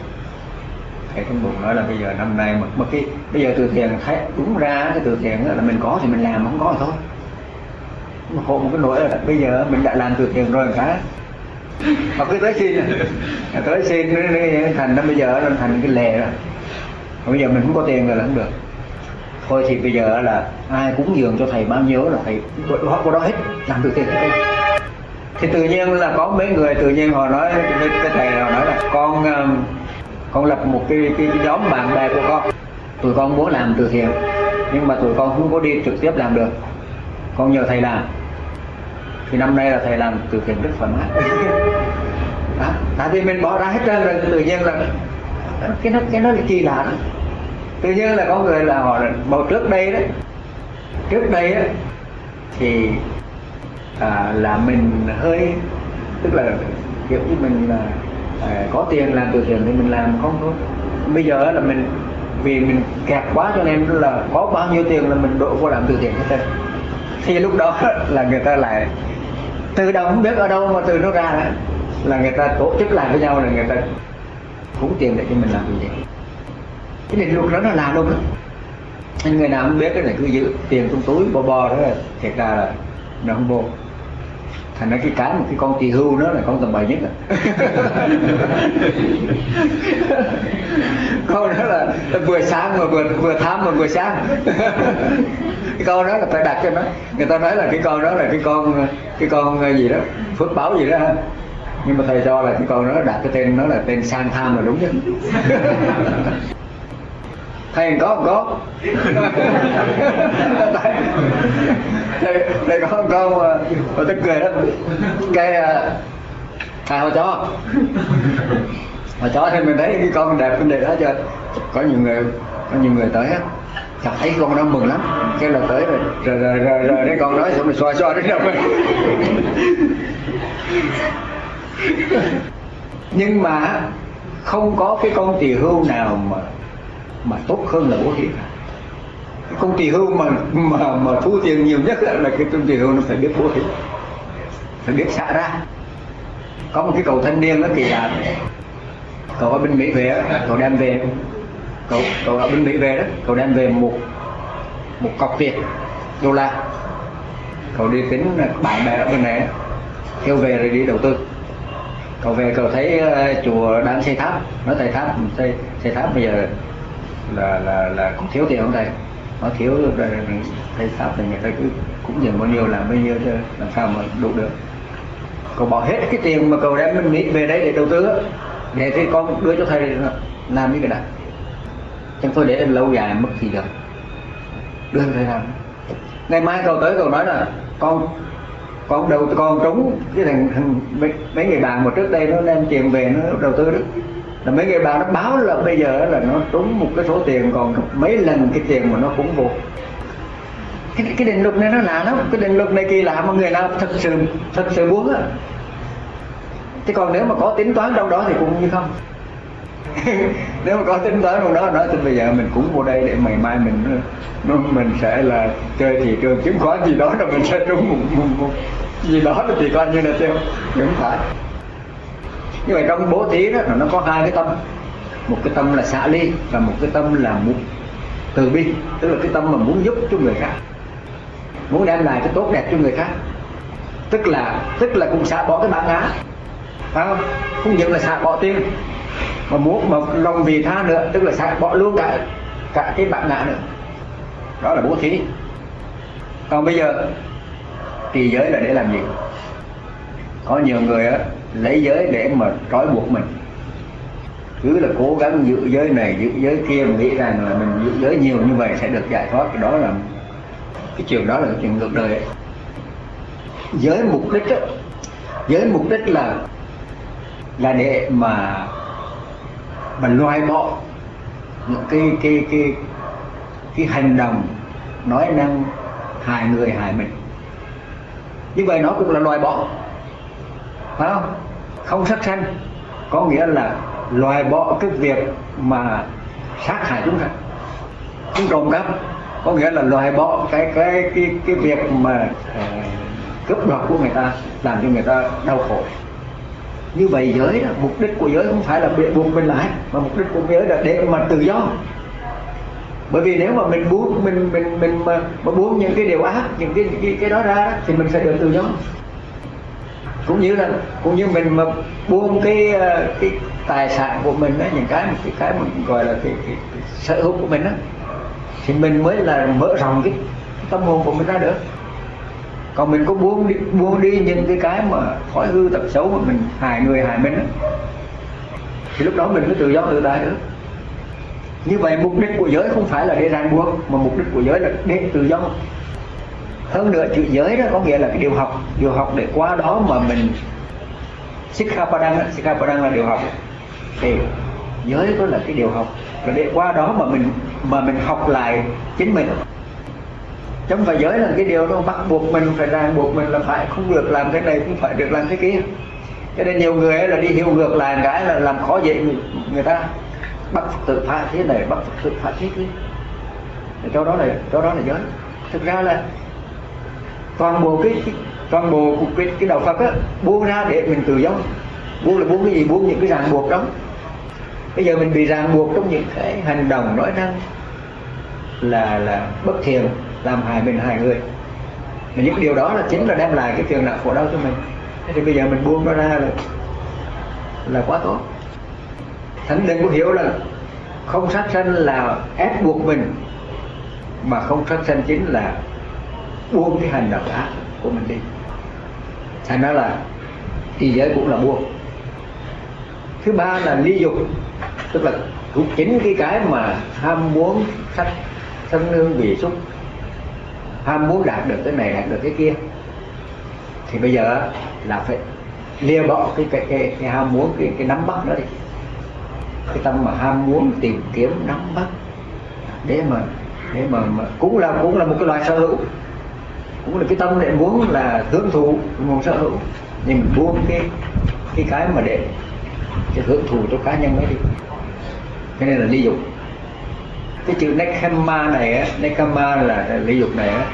Speaker 1: Thầy trong bụng nói là bây giờ năm nay mà, mà cái bây giờ từ thiện thấy đúng ra cái từ thiện là mình có thì mình làm không có thì thôi. Mà khổ một cái nỗi là bây giờ mình đã làm từ thiện rồi cả mà cứ tới xin. Tới xin thành nó bây giờ nó thành cái lề rồi bây giờ mình không có tiền rồi là không được. Thôi thì bây giờ là ai cũng dường cho thầy bao nhiêu là thầy họ có đó hết làm được tiền hết thì tự nhiên là có mấy người tự nhiên họ nói cái thầy họ nói là con ờ, con lập một cái, cái, cái nhóm bạn bè của con. Tụi con muốn làm từ thiện nhưng mà tụi con không có đi trực tiếp làm được. Con nhờ thầy làm thì năm nay là thầy làm từ thiện rất thoải mái đó. tại vì mình bỏ ra hết trơn rồi tự nhiên là cái nó cái nó là kỳ lạ đó. tự nhiên là có người là họ bầu trước đây đó trước đây á thì à, là mình hơi tức là kiểu như mình là à, có tiền làm từ thiện thì mình làm không thôi bây giờ là mình vì mình kẹt quá cho nên là có bao nhiêu tiền là mình đổ vô làm từ thiện hết trơn thì lúc đó là người ta lại từ đầu không biết ở đâu mà từ nó ra đó, là người ta tổ chức lại với nhau là người ta cũng tiền để cho mình làm gì. Thiện cái định luật đó nó là luôn đó. Nên người nào không biết cái này cứ giữ tiền trong túi bò bò đó là thiệt ra là nó không vô thành ra cái cái một cái con tỳ hưu đó là con tầm bậy nhất à. con đó là, là vừa sáng mà vừa vừa tham mà vừa sáng. Cái con đó là phải đặt cho nó. Người ta nói là cái con đó là cái con cái con gì đó phước báo gì đó ha. Nhưng mà thầy cho là cái con đó đặt cái tên nó là tên sang tham là đúng nhất thầy có không có? Thầy, thầy có không có mà, mà tức cười đó. Cái à, à, thầy hồi chó. Hồi chó thì mình thấy cái con đẹp vấn đề đó cho có nhiều người có nhiều người tới á. Chặt thấy con đó mừng lắm. Cái là tới rồi rồi rồi rồi, rồi cái con nói xong rồi xoa xoa đến đâu nhưng mà không có cái con tỳ hưu nào mà mà tốt hơn là bố thí. Cả cái con tỳ hưu mà mà mà thu tiền nhiều nhất là cái công tỳ hưu nó phải biết bố thí, phải biết xả ra. Có một cái cậu thanh niên nó kỳ lạ cậu ở bên mỹ về cậu đem về. Cậu cậu ở bên mỹ về đó cậu đem về một một cọc tiền, đô la. Cậu đi tính bạn bè ở bên này kêu về rồi đi đầu tư. Cậu về cậu thấy ờ, chùa đang xây tháp, nói thầy tháp xây xây tháp bây giờ là là là cũng thiếu tiền không thầy nó thiếu rồi thầy sao thì người ta cứ cũng dừng bao nhiêu làm bao nhiêu thôi, làm sao mà đủ được. Cậu bỏ hết cái tiền mà cậu đem mình nghĩ về đấy để đầu tư để thì con đưa cho thầy làm như cái này chẳng tôi để lâu dài mất gì được. Đưa thầy làm. Ngày mai cậu tới cậu nói là con con đầu con trúng cái thằng, thằng mấy, mấy người bạn mà trước đây nó đem tiền về nó đầu tư đó là mấy người bạn nó báo là bây giờ là nó trúng một cái số tiền còn mấy lần cái tiền mà nó cũng vô cái, cái định luật này nó lạ lắm. Cái định luật này kỳ lạ mà người nào thật sự thật sự muốn á. Chứ còn nếu mà có tính toán đâu đó thì cũng như không. Nếu mà có tính toán trong đó nói thì bây giờ mình cũng vô đây để ngày mai mình nó, mình sẽ là chơi thị trường chứng khoán gì đó rồi mình sẽ trúng một, một, một gì đó thì coi như là tiêu không phải như vậy trong bố thí đó, nó có hai cái tâm. Một cái tâm là xả ly và một cái tâm là muốn từ bi. Tức là cái tâm mà muốn giúp cho người khác. Muốn đem lại cái tốt đẹp cho người khác. Tức là tức là cũng xả bỏ cái bản ngã. Phải không? Không những là xả bỏ tiền mà muốn, mà lòng vì tha nữa, tức là xả bỏ luôn cả cả cái bản ngã nữa. Đó là bố thí. Còn bây giờ thì giới là để làm gì? Có nhiều người á lấy giới để mà trói buộc mình. Cứ là cố gắng giữ giới này, giữ giới kia, mình nghĩ rằng là mình giữ giới nhiều như vậy sẽ được giải thoát. Đó là cái chuyện đó là cái chuyện ngược đời. Ấy. giới mục đích á, giới mục đích là là để mà mà loại bỏ những cái cái cái cái hành động nói năng hại người, hại mình. Như vậy nó cũng là loại bỏ. Phải không? Không sát sanh có nghĩa là loại bỏ cái việc mà sát hại chúng sanh. Không trộm cắp có nghĩa là loại bỏ cái cái cái cái việc mà ờ, cướp đoạt của người ta làm cho người ta đau khổ. Như vậy giới đó, mục đích của giới không phải là bị buộc mình lại mà mục đích của giới là để mà tự do. Bởi vì nếu mà mình buông mình mình mình mà, mà buông những cái điều ác những cái cái cái đó ra thì mình sẽ được tự do cũng như là cũng như mình mà buông cái ờ, cái tài sản của mình đó những cái cái cái mình gọi là cái, cái, cái sở hữu của mình đó thì mình mới là mở rộng cái tâm hồn của mình ra được. Còn mình có buông đi, buông đi những cái cái mà thói hư tập xấu mà mình hại người hại mình thì lúc đó mình mới tự do tự tại được. Như vậy mục đích của giới không phải là để ràng buộc mà mục đích của giới là để tự do hơn nữa chữ giới đó có nghĩa là cái điều học điều học để qua đó mà mình Sikhapadang Sikhapadang là điều học. Thì giới đó là cái điều học. Và để qua đó mà mình mà mình học lại chính mình. Trong phải giới là cái điều nó bắt buộc mình phải ràng buộc mình là phải không được làm cái này cũng phải được làm cái kia. Cho nên nhiều người ấy là đi hiểu ngược lại cái là làm khó dễ người, người ta. Bắt tự phạt thế này bắt tự phạt thế kia. Cho đó là cho đó là giới. Thực ra là toàn bộ cái, cái toàn bộ cái, cái đạo Phật á buông ra để mình tự do buông là buông cái gì? Buông những cái ràng buộc đó bây giờ mình bị ràng buộc trong những cái hành động nói năng là là bất thiện làm hại mình hại người. Và những điều đó là chính là đem lại cái phiền não khổ đau cho mình. Thế thì bây giờ mình buông nó ra là là quá tốt. Thánh đừng có hiểu là không sát sanh là ép buộc mình mà không sát sanh chính là buông cái hành động ác của mình đi. Thành ra là y giới cũng là buông. Thứ ba là ly dục tức là cũng chính cái cái mà ham muốn sắc thân hương vị xúc ham muốn đạt được cái này đạt được cái kia. Thì bây giờ là phải lìa bỏ cái cái cái, cái ham muốn cái cái nắm bắt đó đi. Cái tâm mà ham muốn tìm kiếm nắm bắt. Để mà để mà, mà cũng là cũng là một cái loại sở hữu cũng là cái tâm lại muốn là hưởng thụ, muốn sở hữu. Nhưng mình buông cái cái cái mà để cái hưởng thụ cho cá nhân ấy đi. Cho nên là ly dục. Cái chữ nekama này á nekama là ly dục này á,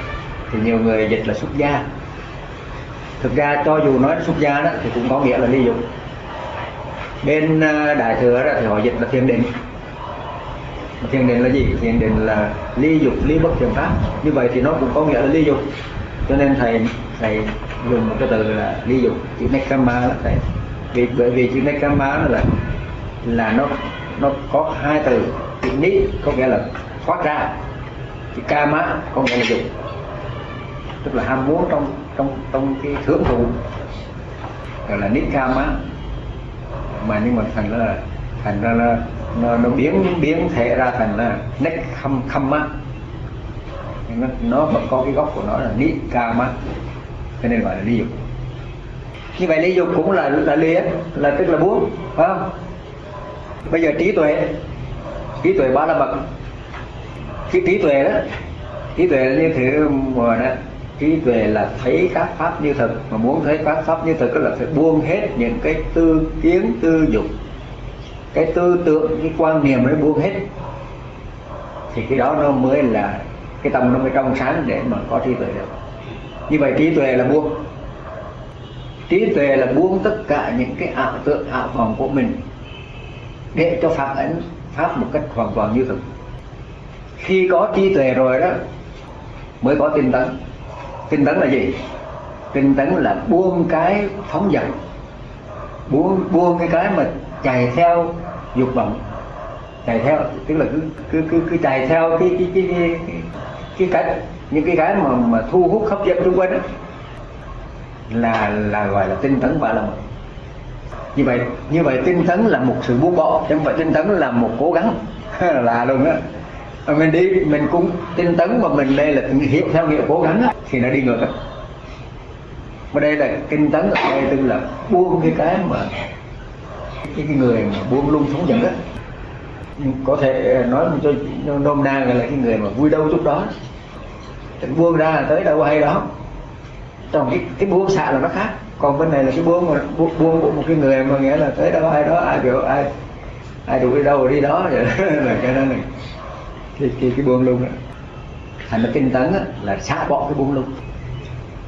Speaker 1: thì nhiều người dịch là xuất gia. Thực ra cho dù nói xuất gia đó, thì cũng có nghĩa là ly dục. Bên à, đại thừa đó thì họ dịch là thiền định. Thiền định là gì? Thiền định là ly dục, ly bất thiền pháp. Như vậy thì nó cũng có nghĩa là ly dục cho nên thầy thầy dùng một cái từ là ví dụ chữ nekama là thầy. Vì bởi vì chữ nekama là là nó nó có hai từ chữ ni có nghĩa là thoát ra chữ kama có nghĩa là dục tức là ham muốn trong trong trong cái hưởng thụ gọi là nikama. Mà nhưng mà thành là thành ra là nó, nó biến biến thể ra thành là nek khâm khâm á nó, nó vẫn có cái gốc của nó là ni kama cho nên gọi là ly dục. Như vậy ly dục cũng là là ly là tức là buông phải không? Bây giờ trí tuệ trí tuệ ba la mật. Cái trí tuệ đó trí tuệ là như thế mà đó. Trí tuệ là thấy các pháp như thực mà muốn thấy các pháp như thực là phải buông hết những cái tư kiến tư dục. Cái tư tưởng cái quan niệm mới buông hết. Thì cái đó nó mới là cái tâm nó mới trong sáng để mà có trí tuệ được. Như vậy trí tuệ là buông. Trí tuệ là buông tất cả những cái ảo tượng ảo vọng của mình để cho pháp ánh pháp một cách hoàn toàn như thực. Khi có trí tuệ rồi đó mới có tinh tấn. Tinh tấn là gì? Tinh tấn là buông cái phóng dật. Buông buông cái cái mà chạy theo dục vọng. Chạy theo tức là cứ cứ cứ, cứ chạy theo cái cái cái cái, cái, cái những cái cái mà mà thu hút hấp dẫn xung quanh đó là là gọi là tinh tấn và là như vậy như vậy tinh tấn là một sự buông bỏ chứ không phải tinh tấn là một cố gắng. Là luôn á. Mình đi mình cũng tinh tấn mà mình đây là hiểu theo nghĩa cố gắng á, thì nó đi ngược á. Mà đây là tinh tấn ở đây tức là buông cái cái mà cái, cái người mà buông lung sống giận á có thể ờ, nói cho nôm na là cái người mà vui đâu chút đó. Buông ra tới đâu hay đó. Trong cái cái buông xạ là nó khác. Còn bên này là cái buông mà buông, buông của một cái người mà nghĩa là tới đâu ai đó ai biểu ai ai đuổi đi đâu đi đó. Vậy là cái đó này. Thì, thì cái buông luôn đó. Thành ra tinh tấn đó, là xả bỏ cái buông luôn,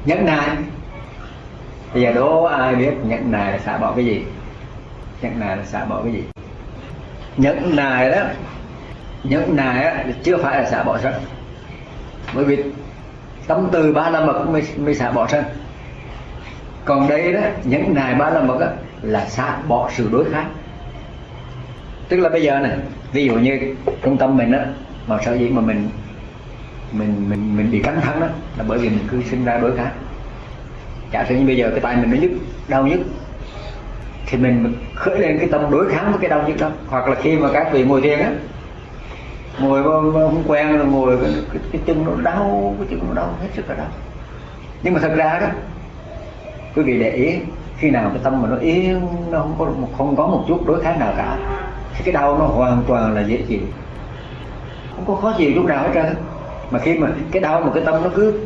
Speaker 1: nhẫn nại. Bây giờ đố ai biết nhẫn nại là xả bỏ cái gì? Nhẫn nại là xả bỏ cái gì? Nhẫn nài đó nhẫn nài á, chưa phải là xả bỏ sân. Bởi vì tâm từ ba la mật mới, mới xả bỏ sân. Còn đây đó nhẫn nài ba la mật đó, là xả bỏ sự đối kháng. Tức là bây giờ này ví dụ như trung tâm mình á mà sở dĩ mà mình mình mình mình bị căng thẳng đó là bởi vì mình cứ sinh ra đối kháng. Giả sử như bây giờ cái tay mình nó nhức đau nhức thì mình khởi lên cái tâm đối kháng với cái đau nhức đó. Hoặc là khi mà các vị ngồi thiền á ngồi không quen rồi ngồi cái, cái, cái chân nó đau cái chân nó đau hết sức là đau. Nhưng mà thật ra đó quý vị để ý khi nào cái tâm mà nó yên nó không có không có một chút đối kháng nào cả thì cái đau nó hoàn toàn là dễ chịu. Không có khó chịu chút nào hết trơn mà khi mà cái đau mà cái tâm nó cứ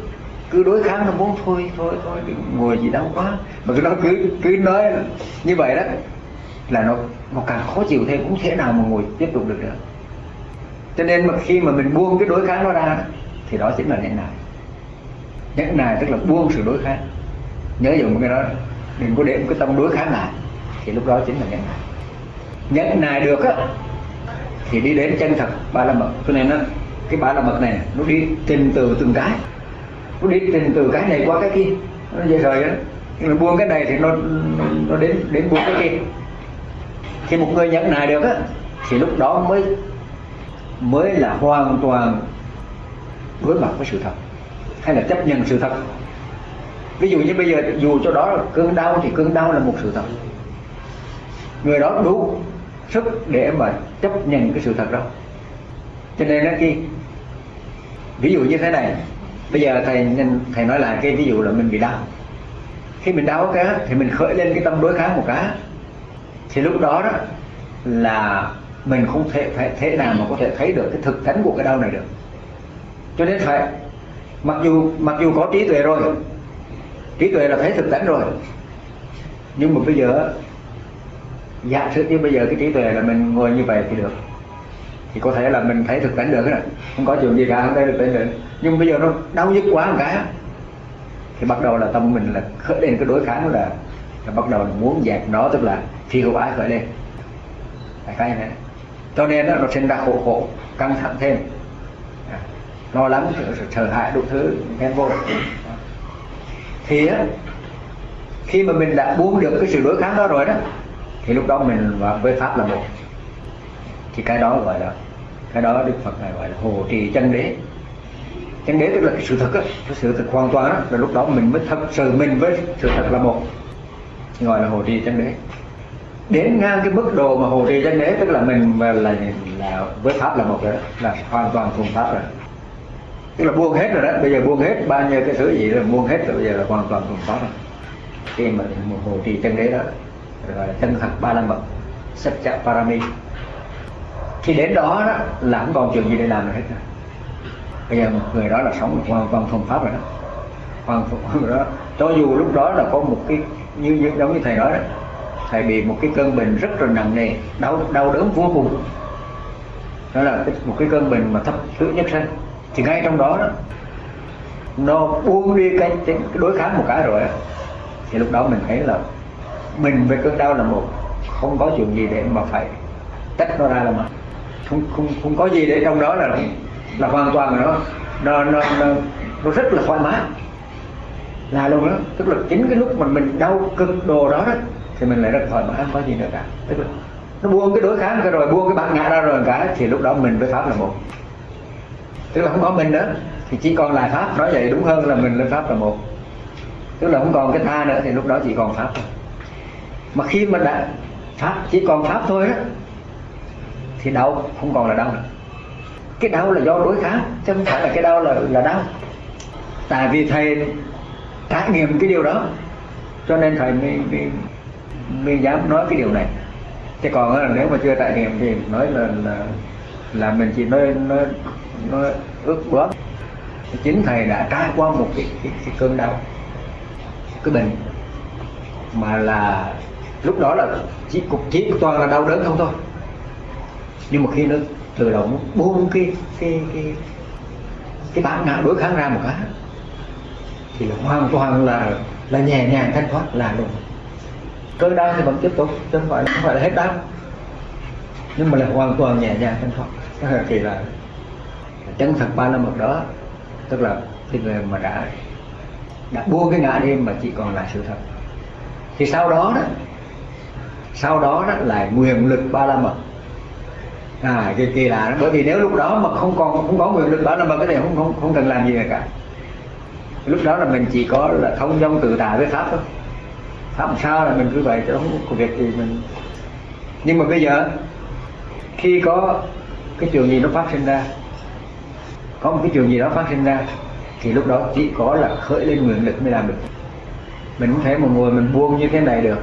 Speaker 1: cứ đối kháng nó muốn thôi thôi thôi ngồi gì đau quá. Mà cứ nó cứ cứ nói như vậy đó, là nó nó càng khó chịu thêm cũng thể nào mà ngồi tiếp tục được nữa. Cho nên mà khi mà mình buông cái đối kháng nó ra, thì đó chính là nhẫn nại. Nhẫn nại tức là buông sự đối kháng. Nhớ dùng cái đó, đừng có để một cái tâm đối kháng lại, thì lúc đó chính là nhẫn nại. Nhẫn nại được á, thì đi đến chân thật ba la mật. Cho nên nó cái ba la mật này, nó đi trình từ từng cái nó đi trình từ cái này qua cái kia. Nó dễ rồi đó nó buông cái này thì nó nó đến đến buông cái kia. Khi một người nhẫn nại được á, thì lúc đó mới mới là hoàn toàn đối mặt với sự thật, hay là chấp nhận sự thật. Ví dụ như bây giờ, dù cho đó là cơn đau thì cơn đau là một sự thật. Người đó đủ sức để mà chấp nhận cái sự thật đó. Cho nên nó khi ví dụ như thế này bây giờ thầy thầy nói lại cái ví dụ là mình bị đau. Khi mình đau cái thì mình khởi lên cái tâm đối kháng một cái thì lúc đó đó là mình không thể phải thế nào mà có thể thấy được cái thực tánh của cái đau này được. Cho nên phải, mặc dù mặc dù có trí tuệ rồi, trí tuệ là thấy thực tánh rồi, nhưng mà bây giờ giả sử như bây giờ cái trí tuệ là mình ngồi như vậy thì được. Thì có thể là mình thấy thực tánh được đó. không có chuyện gì cả, không thấy được tánh được nhưng bây giờ nó đau nhức quá một cái thì bắt đầu là tâm mình là khởi lên cái đối kháng là, là bắt đầu là muốn dẹp nó tức là phi hữu ái khởi lên. Phải cái này cho nên đó, nó sinh ra khổ khổ căng thẳng thêm. À, lo lắng sợ hãi đủ thứ ghen vô. Thì á, khi mà mình đã buông được cái sự đối kháng đó rồi đó thì lúc đó mình và với pháp là một. Thì cái đó gọi là cái đó đức phật này gọi là hồ trì chân đế chân đế tức là cái sự thật á cái sự thật hoàn toàn đó là lúc đó mình mới thật sự mình với sự thật là một. Gọi là hồ trì chân đế. Đến ngang cái mức độ mà hồ trì chân đế tức là mình là là, là với pháp là một rồi đó là hoàn toàn cùng pháp rồi. Tức là buông hết rồi đó bây giờ buông hết bao nhiêu cái thứ gì là buông hết rồi bây giờ là hoàn toàn cùng pháp rồi. Khi mà một hồ trì chân đế đó gọi là chân thật ba la mật sắc chạ parami. Khi đến đó, đó là không còn chuyện gì để làm được hết rồi bây giờ một người đó là sống hoàn toàn thuần pháp rồi đó. Hoàn toàn đó. Cho dù lúc đó là có một cái như, như giống như thầy nói đó thầy bị một cái cơn bệnh rất là nặng nề đau đau đớn vô cùng. Đó là một cái cơn bệnh mà thấp thứ nhất sinh thì ngay trong đó, đó nó buông đi cái, cái đối kháng một cái rồi thì lúc đó mình thấy là mình với cơn đau là một. Không có chuyện gì để mà phải tách nó ra là mà. Không không không có gì để trong đó là là hoàn toàn là nó nó nó nó, nó rất là thoải mái. Là luôn đó tức là chính cái lúc mà mình đau cực đồ đó, đó thì mình lại rất thoải mái không có gì nữa cả. Tức là nó buông cái đối kháng ra rồi buông cái bản ngã ra rồi cả thì lúc đó mình với pháp là một. Tức là không có mình nữa thì chỉ còn là pháp nói vậy đúng hơn là mình lên pháp là một. Tức là không còn cái tha nữa thì lúc đó chỉ còn pháp thôi. Mà khi mà đã pháp chỉ còn pháp thôi á thì đau không còn là đau nữa cái đau là do đối kháng chứ không phải là cái đau là là đau. Tại vì thầy trải nghiệm cái điều đó cho nên thầy mới, mới, mới dám nói cái điều này. Chứ còn là nếu mà chưa trải nghiệm thì nói là là, là mình chỉ nói nói nói ước bớt. Chính thầy đã trải qua một cái, cái, cái cơn đau cái bệnh. Mà là lúc đó là chỉ cục chỉ toàn là đau đớn không thôi. Nhưng mà khi nó tự động buông cái cái cái cái bản ngã đối kháng ra một cái. Thì là hoàn toàn là là nhẹ nhàng, thanh thoát, là luôn cơn đau thì vẫn tiếp tục, chứ không phải không phải là hết đau. Nhưng mà là hoàn toàn nhẹ nhàng, thanh thoát. Thì là chân thật ba la mật đó, tức là cái người mà đã đã buông cái ngã đi mà chỉ còn là sự thật. Thì sau đó đó, sau đó đó là nguyện lực ba la mật à kỳ kỳ lạ bởi vì nếu lúc đó mà không còn, không có quyền lực đó, là mà cái này không không không cần làm gì cả. Lúc đó là mình chỉ có là thông dong tự tại với pháp thôi. Pháp sao là mình cứ vậy, chứ không có việc gì mình. Nhưng mà bây giờ, khi có cái chuyện gì nó phát sinh ra, có một cái chuyện gì đó phát sinh ra, thì lúc đó chỉ có là khởi lên nguyện lực mới làm được. Mình không thể một ngồi mình buông như thế này được.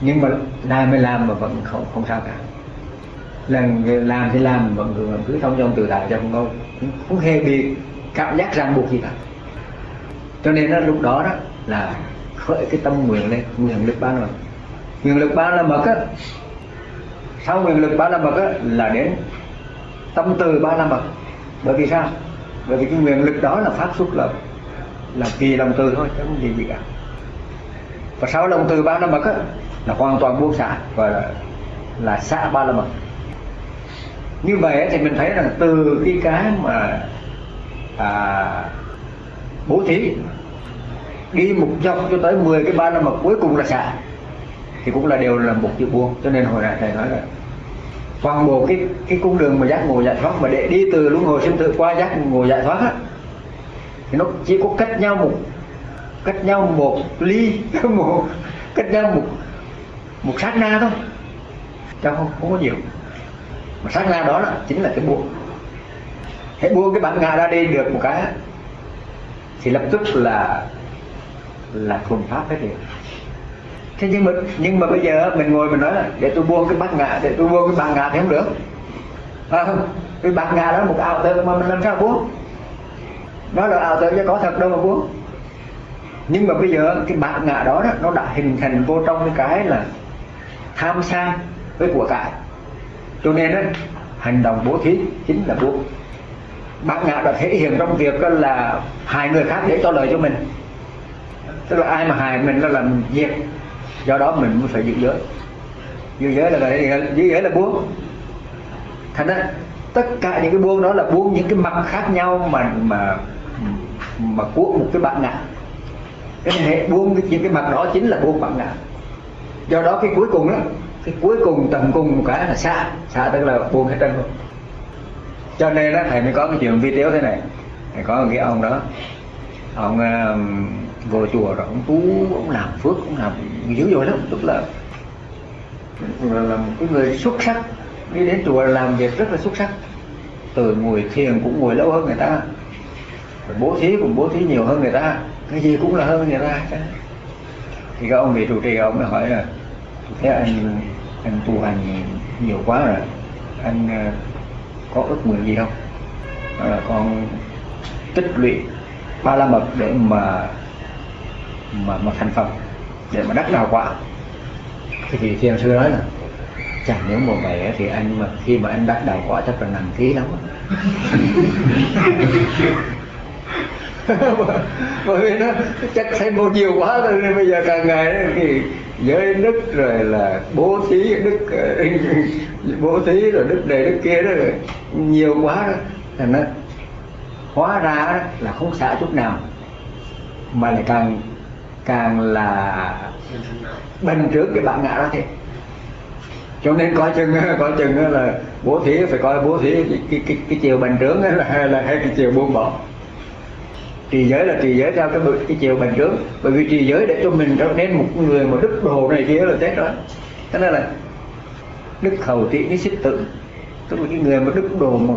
Speaker 1: Nhưng mà làm mới làm mà vẫn không không sao cả lần làm thì làm vẫn cứ, cứ thông dong tự tại cho không có không hề bị cảm giác ràng buộc gì cả. Cho nên đó, lúc đó đó là khởi cái tâm nguyện lên nguyện lực ba rồi nguyện lực ba là mật á. Sau nguyện lực ba la mật á là đến tâm từ ba la mật bởi vì sao? Bởi vì cái nguyện lực đó là phát xuất là là vì lòng từ thôi chứ không gì gì cả. Và sau lòng từ ba la mật á là hoàn toàn buông xả và là, là xả ba la mật như vậy thì mình thấy rằng từ cái cái mà à, bố thí đi một dọc cho tới 10 cái ba năm mà cuối cùng là xả thì cũng là đều là một chữ buông. Cho nên hồi nãy thầy nói là toàn bộ cái cái cung đường mà giác ngộ giải thoát mà để đi từ luân hồi sinh tử qua giác ngộ giải thoát á thì nó chỉ có cách nhau một cách nhau một ly một cách nhau một một sát na thôi. Chứ không, không có nhiều mà sát na đó là chính là cái buông. Hãy buông cái bản ngã ra đi được một cái thì lập tức là là thuần pháp hết liền. Thế nhưng mà nhưng mà bây giờ mình ngồi mình nói là để tôi buông cái bát ngã để tôi buông cái bát ngã thì không được. À, không? Cái bát ngã đó là một ảo tưởng mà mình làm sao buông? Nó là ảo tưởng chứ có thật đâu mà buông. Nhưng mà bây giờ cái bát ngã đó, đó nó đã hình thành vô trong cái cái là tham sang với của cải cho nên đó, hành động bố thí chính là bố. Bác ngã đã thể hiện trong việc là hai người khác để cho lời cho mình. Tức là ai mà hại mình là làm việc do đó mình mới phải giữ giới. Giữ giới là vậy giữ giới là buông. Thành ra tất cả những cái buông đó là buông những cái mặt khác nhau mà mà mà của một cái bạn ngã cái hệ buông những cái mặt đó chính là buông bạn ngã do đó cái cuối cùng đó cái cuối cùng tầm cùng một cái là xa xa tức là buông hết trơn luôn. Cho nên đó thầy mới có cái chuyện video thế này. Thầy có một cái ông đó. Ông um, uh, vô chùa rồi ông tú ông làm phước ông làm dữ dội lắm. Tức là là, một cái người xuất sắc. Đi đến chùa làm việc rất là xuất sắc. Từ ngồi thiền cũng ngồi lâu hơn người ta. Rồi bố thí cũng bố thí nhiều hơn người ta. Cái gì cũng là hơn người ta. Thì các ông vị trụ trì ông mới hỏi là thế anh anh tu hành nhiều quá rồi. Anh ờ, có ước nguyện gì không? Đó là con tích lũy ba la mật để mà mà mà thành phật để mà đắc đạo quả. Thì, thì thiền sư nói là chẳng nếu mà vậy thì anh mà khi mà anh đắc đạo quả chắc là nặng ký lắm. Bởi vì nó chắc thấy một nhiều quá rồi nên bây giờ càng ngày thì giới đức rồi là bố thí đức bố thí rồi đức này đức kia đó rồi nhiều quá đó. Thành nó hóa ra là không xả chút nào mà lại càng càng là bình trước cái bạn ngã đó thế cho nên coi chừng coi chừng là bố thí phải coi bố thí cái cái cái, cái chiều bình trướng là hay là hay cái chiều buông bỏ trì giới là trì giới theo cái cái chiều bình trướng. Bởi vì trì giới để cho mình trở nên một người một đức đồ này kia là chết rồi. Thế nên là đức hầu trị cái xích tự. Tức là cái người mà đức đồ mà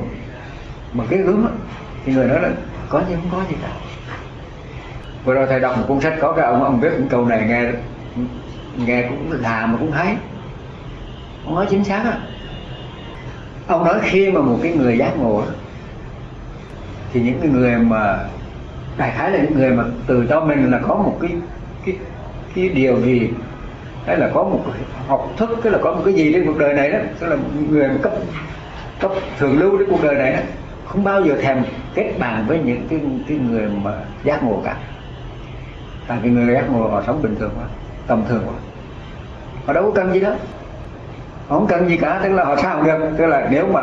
Speaker 1: mà cái gớm á, thì người nói là có gì không có gì cả. Vừa rồi thầy đọc một cuốn sách có cái ông ông viết những câu này nghe nghe cũng là mà cũng thấy ông nói chính xác á. Ông nói khi mà một cái người giác ngộ thì những cái người mà đại khái là những người mà từ cho mình là có một cái cái cái điều gì hay là có một học thức cái là có một cái gì trên cuộc đời này đó tức là người mà cấp cấp thường lưu đến cuộc đời này đó không bao giờ thèm kết bạn với những cái cái người mà giác ngộ cả. Tại vì người giác ngộ họ sống bình thường quá tầm thường quá họ đâu có cần gì đó. Họ không cần gì cả tức là họ sao được. Tức là nếu mà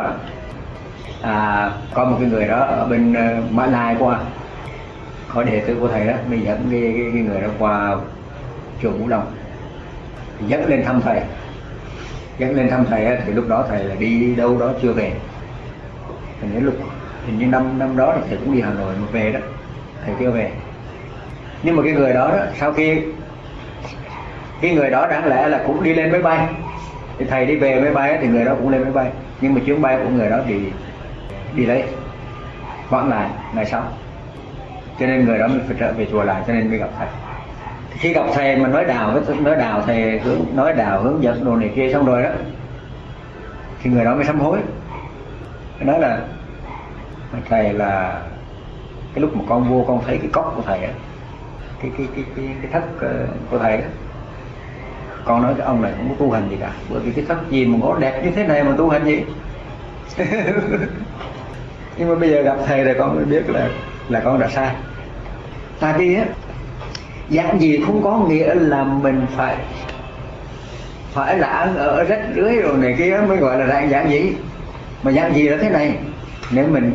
Speaker 1: à, có một cái người đó ở bên uh, Mã Lai qua có đệ tử của thầy đó mình dẫn cái, cái, cái người đó qua chùa Ngũ đồng. Dẫn lên thăm thầy. Dẫn lên thăm thầy á, thì lúc đó thầy là đi đâu đó chưa về. Thì đến lúc hình như năm năm đó là thầy cũng đi hà nội một về đó. Thầy chưa về. Nhưng mà cái người đó, đó sau khi cái người đó đáng lẽ là cũng đi lên máy bay. Thì thầy đi về máy bay thì người đó cũng lên máy bay. Nhưng mà chuyến bay của người đó bị đi lấy. Hoãn lại ngày sau cho nên người đó mới phải trở về chùa lại cho nên mới gặp thầy. Khi gặp thầy mà nói đào với nói đào thầy hướng nói đào hướng dẫn đồ này kia xong rồi đó thì người đó mới sám hối. Nói là thầy là cái lúc mà con vô con thấy cái cốc của thầy á cái cái cái cái, cái thất ờ, của thầy á con nói cái ông này không có tu hành gì cả bởi vì cái thất gì mà có đẹp như thế này mà tu hành gì nhưng mà bây giờ gặp thầy rồi con mới biết là là con đã sai tại vì á, dạng gì không có nghĩa là mình phải phải là ăn ở rách rưới rồi này kia mới gọi là dạng dạng gì. Mà dạng gì là thế này? Nếu mình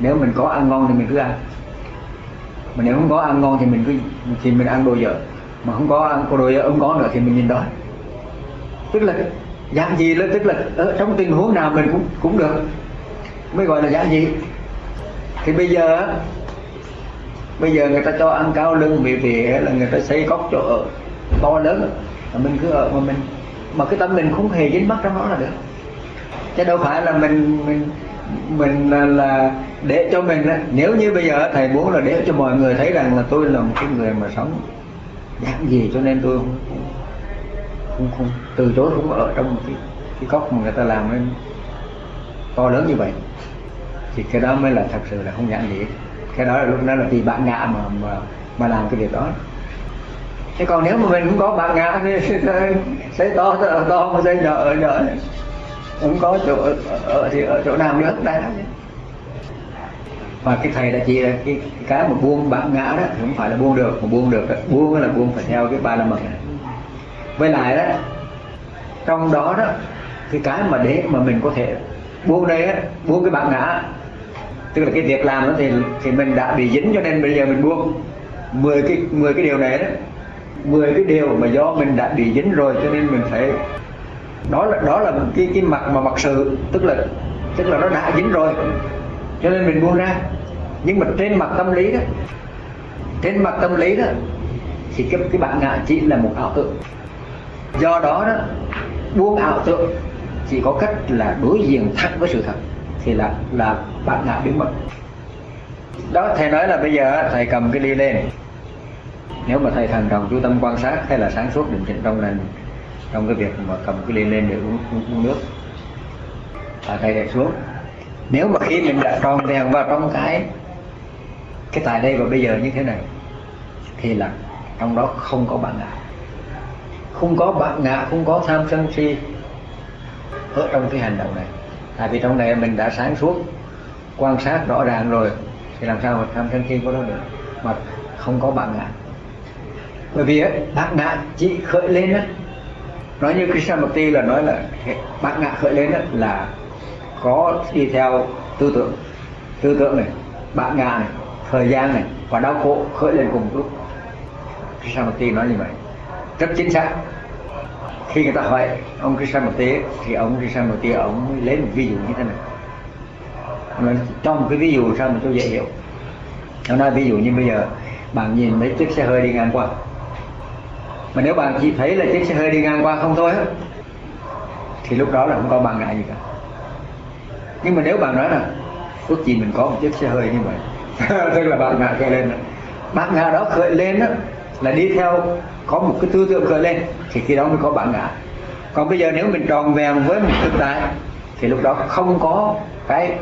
Speaker 1: nếu mình có ăn ngon thì mình cứ ăn. Mà nếu không có ăn ngon thì mình cứ, thì mình ăn đồ dở. Mà không có ăn đồ dở không có nữa thì mình nhìn đói tức là, dạng gì là, tức là ở trong tình huống nào mình cũng cũng được. Mới gọi là dạng gì? Thì bây giờ bây giờ người ta cho ăn cao lưng vì vì hay là người ta xây cốc chỗ ở to lớn mà mình cứ ở mà mình mà cái tâm mình không hề dính mắc trong đó là được. Chứ đâu phải là mình mình mình là, là để cho mình nếu như bây giờ thầy muốn là để cho mọi người thấy rằng là tôi là một cái người mà sống dạng gì cho nên tôi không không, không, không từ chối không ở trong một cái, cái cốc mà người ta làm nên to lớn như vậy thì cái đó mới là thật sự là không giản gì cái đó là lúc đó là vì bạn ngã mà mà mà làm cái việc đó. Thế còn nếu mà mình cũng có bạn ngã thì xây to to, to mà xây nhỏ ở nhỏ không có chỗ ở, ở thì ở chỗ nào nữa đây và cái thầy đã chỉ là cái, cái mà buông bạn ngã đó thì không phải là buông được mà buông được đó. buông là buông phải theo cái ba la mật này. Với lại đó trong đó đó cái cái mà để mà mình có thể buông đây á buông cái bạn ngã tức là cái việc làm đó thì thì mình đã bị dính cho nên bây giờ mình buông. 10 cái 10 cái điều này đó 10 cái điều mà do mình đã bị dính rồi cho nên mình phải, đó là đó là cái cái mặt mà mặt sự, tức là tức là nó đã dính rồi, cho nên mình buông ra. Nhưng mà trên mặt tâm lý đó, trên mặt tâm lý đó, thì cái cái bạn ngã chỉ là một ảo tượng do đó đó, buông ảo tượng chỉ có cách là đối diện thẳng với sự thật thì là là bạn ngã biến mất. Đó thầy nói là bây giờ thầy cầm cái ly lên. Nếu mà thầy thần trọng chú tâm quan sát hay là sáng suốt định tĩnh trong này trong cái việc mà cầm cái ly lên để uống, uống, uống nước và thầy để xuống. Nếu mà khi mình đã tròn đèn vào trong cái cái tại đây và bây giờ như thế này thì là trong đó không có bạn ngã không có bạn ngã không có tham sân si ở trong cái hành động này tại vì trong này mình đã sáng suốt, quan sát rõ ràng rồi, thì làm sao mà tham sân si có đó được? Mà không có bạn ngã bởi vì bạn ngã chỉ khởi lên á, nói như Krishnamurti là nói là bạn ngã khởi lên á, là có đi theo tư tưởng. Tư tưởng này, bạn ngã này, thời gian này, và đau khổ khởi lên cùng lúc. Krishnamurti nói như vậy. Rất chính xác khi người ta hỏi ông Krishnamurti thì ông Krishnamurti ông lấy một ví dụ như thế này. Ông cho một cái ví dụ sao mà tôi dễ hiểu? Ông nói ví dụ như bây giờ bạn nhìn mấy chiếc xe hơi đi ngang qua. Mà nếu bạn chỉ thấy là chiếc xe hơi đi ngang qua không thôi thì lúc đó là không có bạn ngại gì cả. Nhưng mà nếu bạn nói là ước gì mình có một chiếc xe hơi như vậy? Tức là bạn ngại khởi lên. Bạn ngã đó khởi lên đó, là đi theo có một cái tư tưởng khởi lên thì khi đó mới có bạn ngã còn bây giờ nếu mình tròn vẹn với một thực tại thì lúc đó không có cái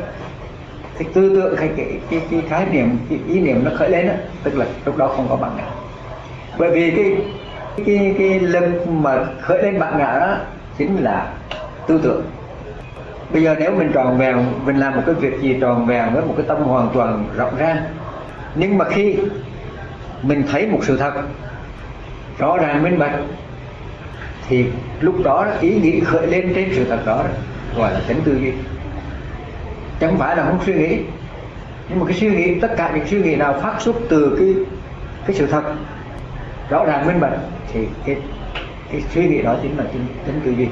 Speaker 1: cái tư tưởng cái cái cái, cái khái niệm cái ý niệm nó khởi lên đó, tức là lúc đó không có bạn ngã bởi vì cái cái cái lực mà khởi lên bạn ngã đó chính là tư tưởng bây giờ nếu mình tròn vẹn mình làm một cái việc gì tròn vẹn với một cái tâm hoàn toàn rộng ra. nhưng mà khi mình thấy một sự thật rõ ràng minh bạch. Thì lúc đó ý nghĩ khởi lên trên sự thật đó gọi là tính tư duy. Chẳng phải là không suy nghĩ nhưng mà cái suy nghĩ tất cả những suy nghĩ nào phát xuất từ cái cái sự thật rõ ràng minh bạch thì cái cái suy nghĩ đó chính là tính, tính tư duy.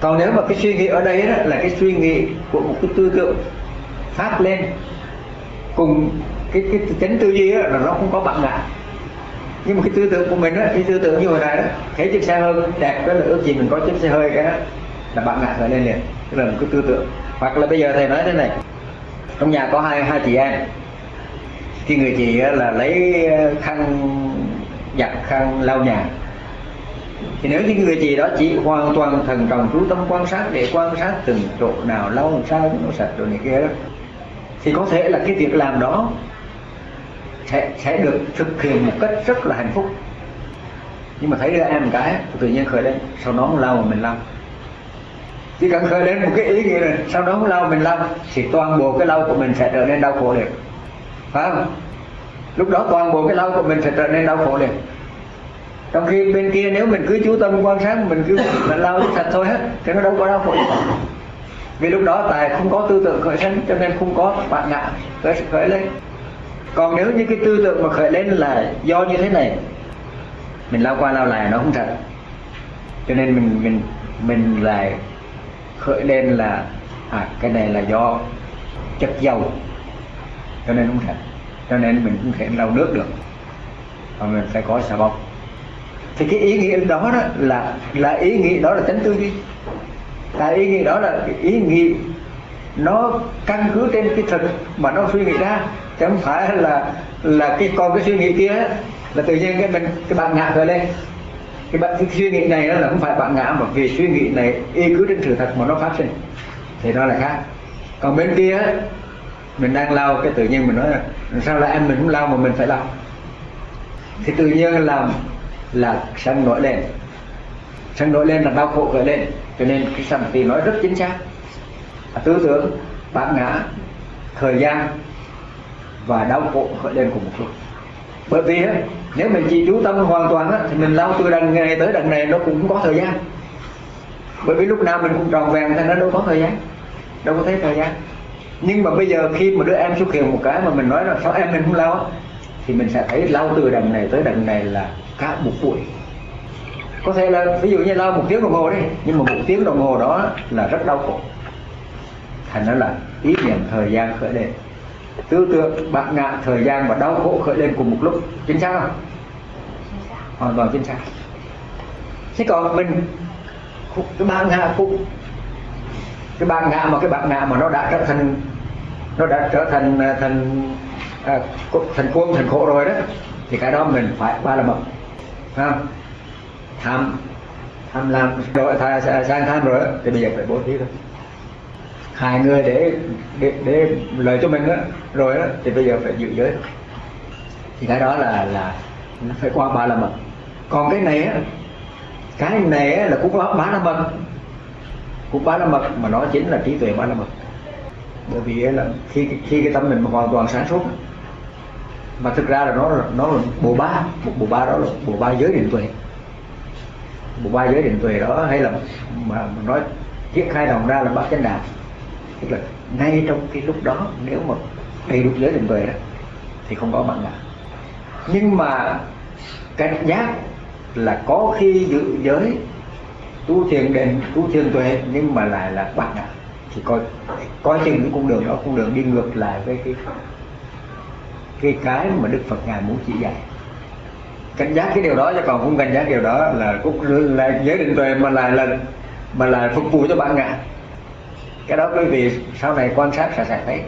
Speaker 1: Còn nếu mà cái suy nghĩ ở đây đó là cái suy nghĩ của một cái tư tưởng phát lên cùng cái cái tính tư duy đó, là nó không có bạn ngã nhưng mà cái tư tưởng của mình á cái tư tưởng như hồi này đó, thấy chiếc xe hơi đẹp đó là ước gì mình có chiếc xe hơi cái đó, là bạn ngã khởi lên liền, tức là một cái tư tưởng. Hoặc là bây giờ thầy nói thế này, trong nhà có hai hai chị em. Thì người chị là lấy ờ, khăn giặt, khăn lau nhà. Thì nếu như người chị đó chỉ hoàn toàn thần trọng chú tâm quan sát để quan sát từng chỗ nào, lau làm sao cho nó sạch rồi này kia đó, thì có thể là cái việc làm đó sẽ sẽ được thực hiện một cách rất là hạnh phúc. Nhưng mà thấy đứa em cái, tự nhiên khởi lên, sau đó lao mà mình lao chỉ cần khởi lên một cái ý nghĩa này sau đó lau mình lau thì toàn bộ cái lau của mình sẽ trở nên đau khổ liền. Phải không? Lúc đó toàn bộ cái lau của mình sẽ trở nên đau khổ liền. Trong khi bên kia nếu mình cứ chú tâm quan sát, mình cứ mình lau sạch thôi hết, thì nó đâu có đau khổ vì lúc đó tài không có tư tưởng khởi sinh cho nên không có bạn ngã khởi khởi lên còn nếu như cái tư tưởng mà khởi lên là do như thế này mình lao qua lao lại nó không thật. Cho nên mình mình mình lại khởi lên là à cái này là do chất dầu cho nên không thật. Cho nên mình không thể lau nước được mà mình phải có xà bông. Thì cái ý nghĩa đó, đó là là ý nghĩa đó là tránh tư duy. Là ý nghĩa đó là cái ý nghĩa nó căn cứ trên cái thực mà nó suy nghĩ ra chứ không phải là là cái con cái suy nghĩ kia là tự nhiên cái mình, cái bạn ngã khởi lên cái bạn, cái suy nghĩ này đó là không phải bạn ngã, mà vì suy nghĩ này y cứ trên sự thật mà nó phát sinh. Thì nó là khác. Còn bên kia mình đang lau cái tự nhiên mình nói là, sao là em mình không lau mà mình phải lau thì tự nhiên là là sân nổi lên. Sân nổi lên là đau khổ khởi lên. Cho nên cái sân thì nói rất chính xác. Tư tưởng bản ngã, thời gian và đau khổ khởi lên cùng một lúc. Bởi vì nếu mình chỉ chú tâm hoàn toàn thì mình lau từ đằng này tới đằng này nó cũng không có thời gian. Bởi vì lúc nào mình cũng tròn vẹn thì nó đâu có thời gian, đâu có thấy thời gian. Nhưng mà bây giờ khi mà đứa em xuất hiện một cái mà mình nói là sao em mình không lau? thì mình sẽ thấy lau từ đằng này tới đằng này là cả một buổi. Có thể là ví dụ như lau một tiếng đồng hồ đi, nhưng mà một tiếng đồng hồ đó là rất đau khổ. Thành nó là ý niệm thời gian khởi lên tư tưởng bạn ngạ thời gian và đau khổ khởi lên cùng một lúc. Chính xác không? Hoàn toàn chính xác. Thế còn mình cái bạn ngạ cũng cái bạn ngạ mà cái bạn ngạ mà nó đã trở thành nó đã trở thành à, thành à, thành quân thành khổ rồi đó thì cái đó mình phải ba là một không? Tham tham làm rồi sang tham rồi thì bây giờ phải bố thí thôi hai người để để, để lợi cho mình đó rồi đó thì bây giờ phải giữ giới. Thì cái đó là là nó phải qua ba la mật. Còn cái này á cái này á, là cũng có ba la mật. Cũng ba la mật mà nó chính là trí tuệ ba la mật. Bởi vì là khi khi cái tâm mình hoàn toàn sáng suốt mà thực ra là nó nó là bộ ba bộ ba đó là bộ ba giới định tuệ. Bộ ba giới định tuệ đó hay là mà, nói chiếc khai đồng ra là bát chánh đạo tức là ngay trong cái lúc đó, nếu mà đầy đủ giới định tuệ đó, thì không có bạn ngã nhưng mà cảnh giác là có khi giữ giới, tu thiền định, tu thiền tuệ, nhưng mà lại là bạn ngã. Thì coi coi chừng cái con đường đó con đường đi ngược lại với cái cái cái mà đức phật ngài muốn chỉ dạy. Cảnh giác cái điều đó chứ còn không cảnh giác điều đó là cũng là giới định tuệ mà lại là, mà lại phục vụ cho bạn ngã cái đó quý vị sau này quan sát sẽ thấy.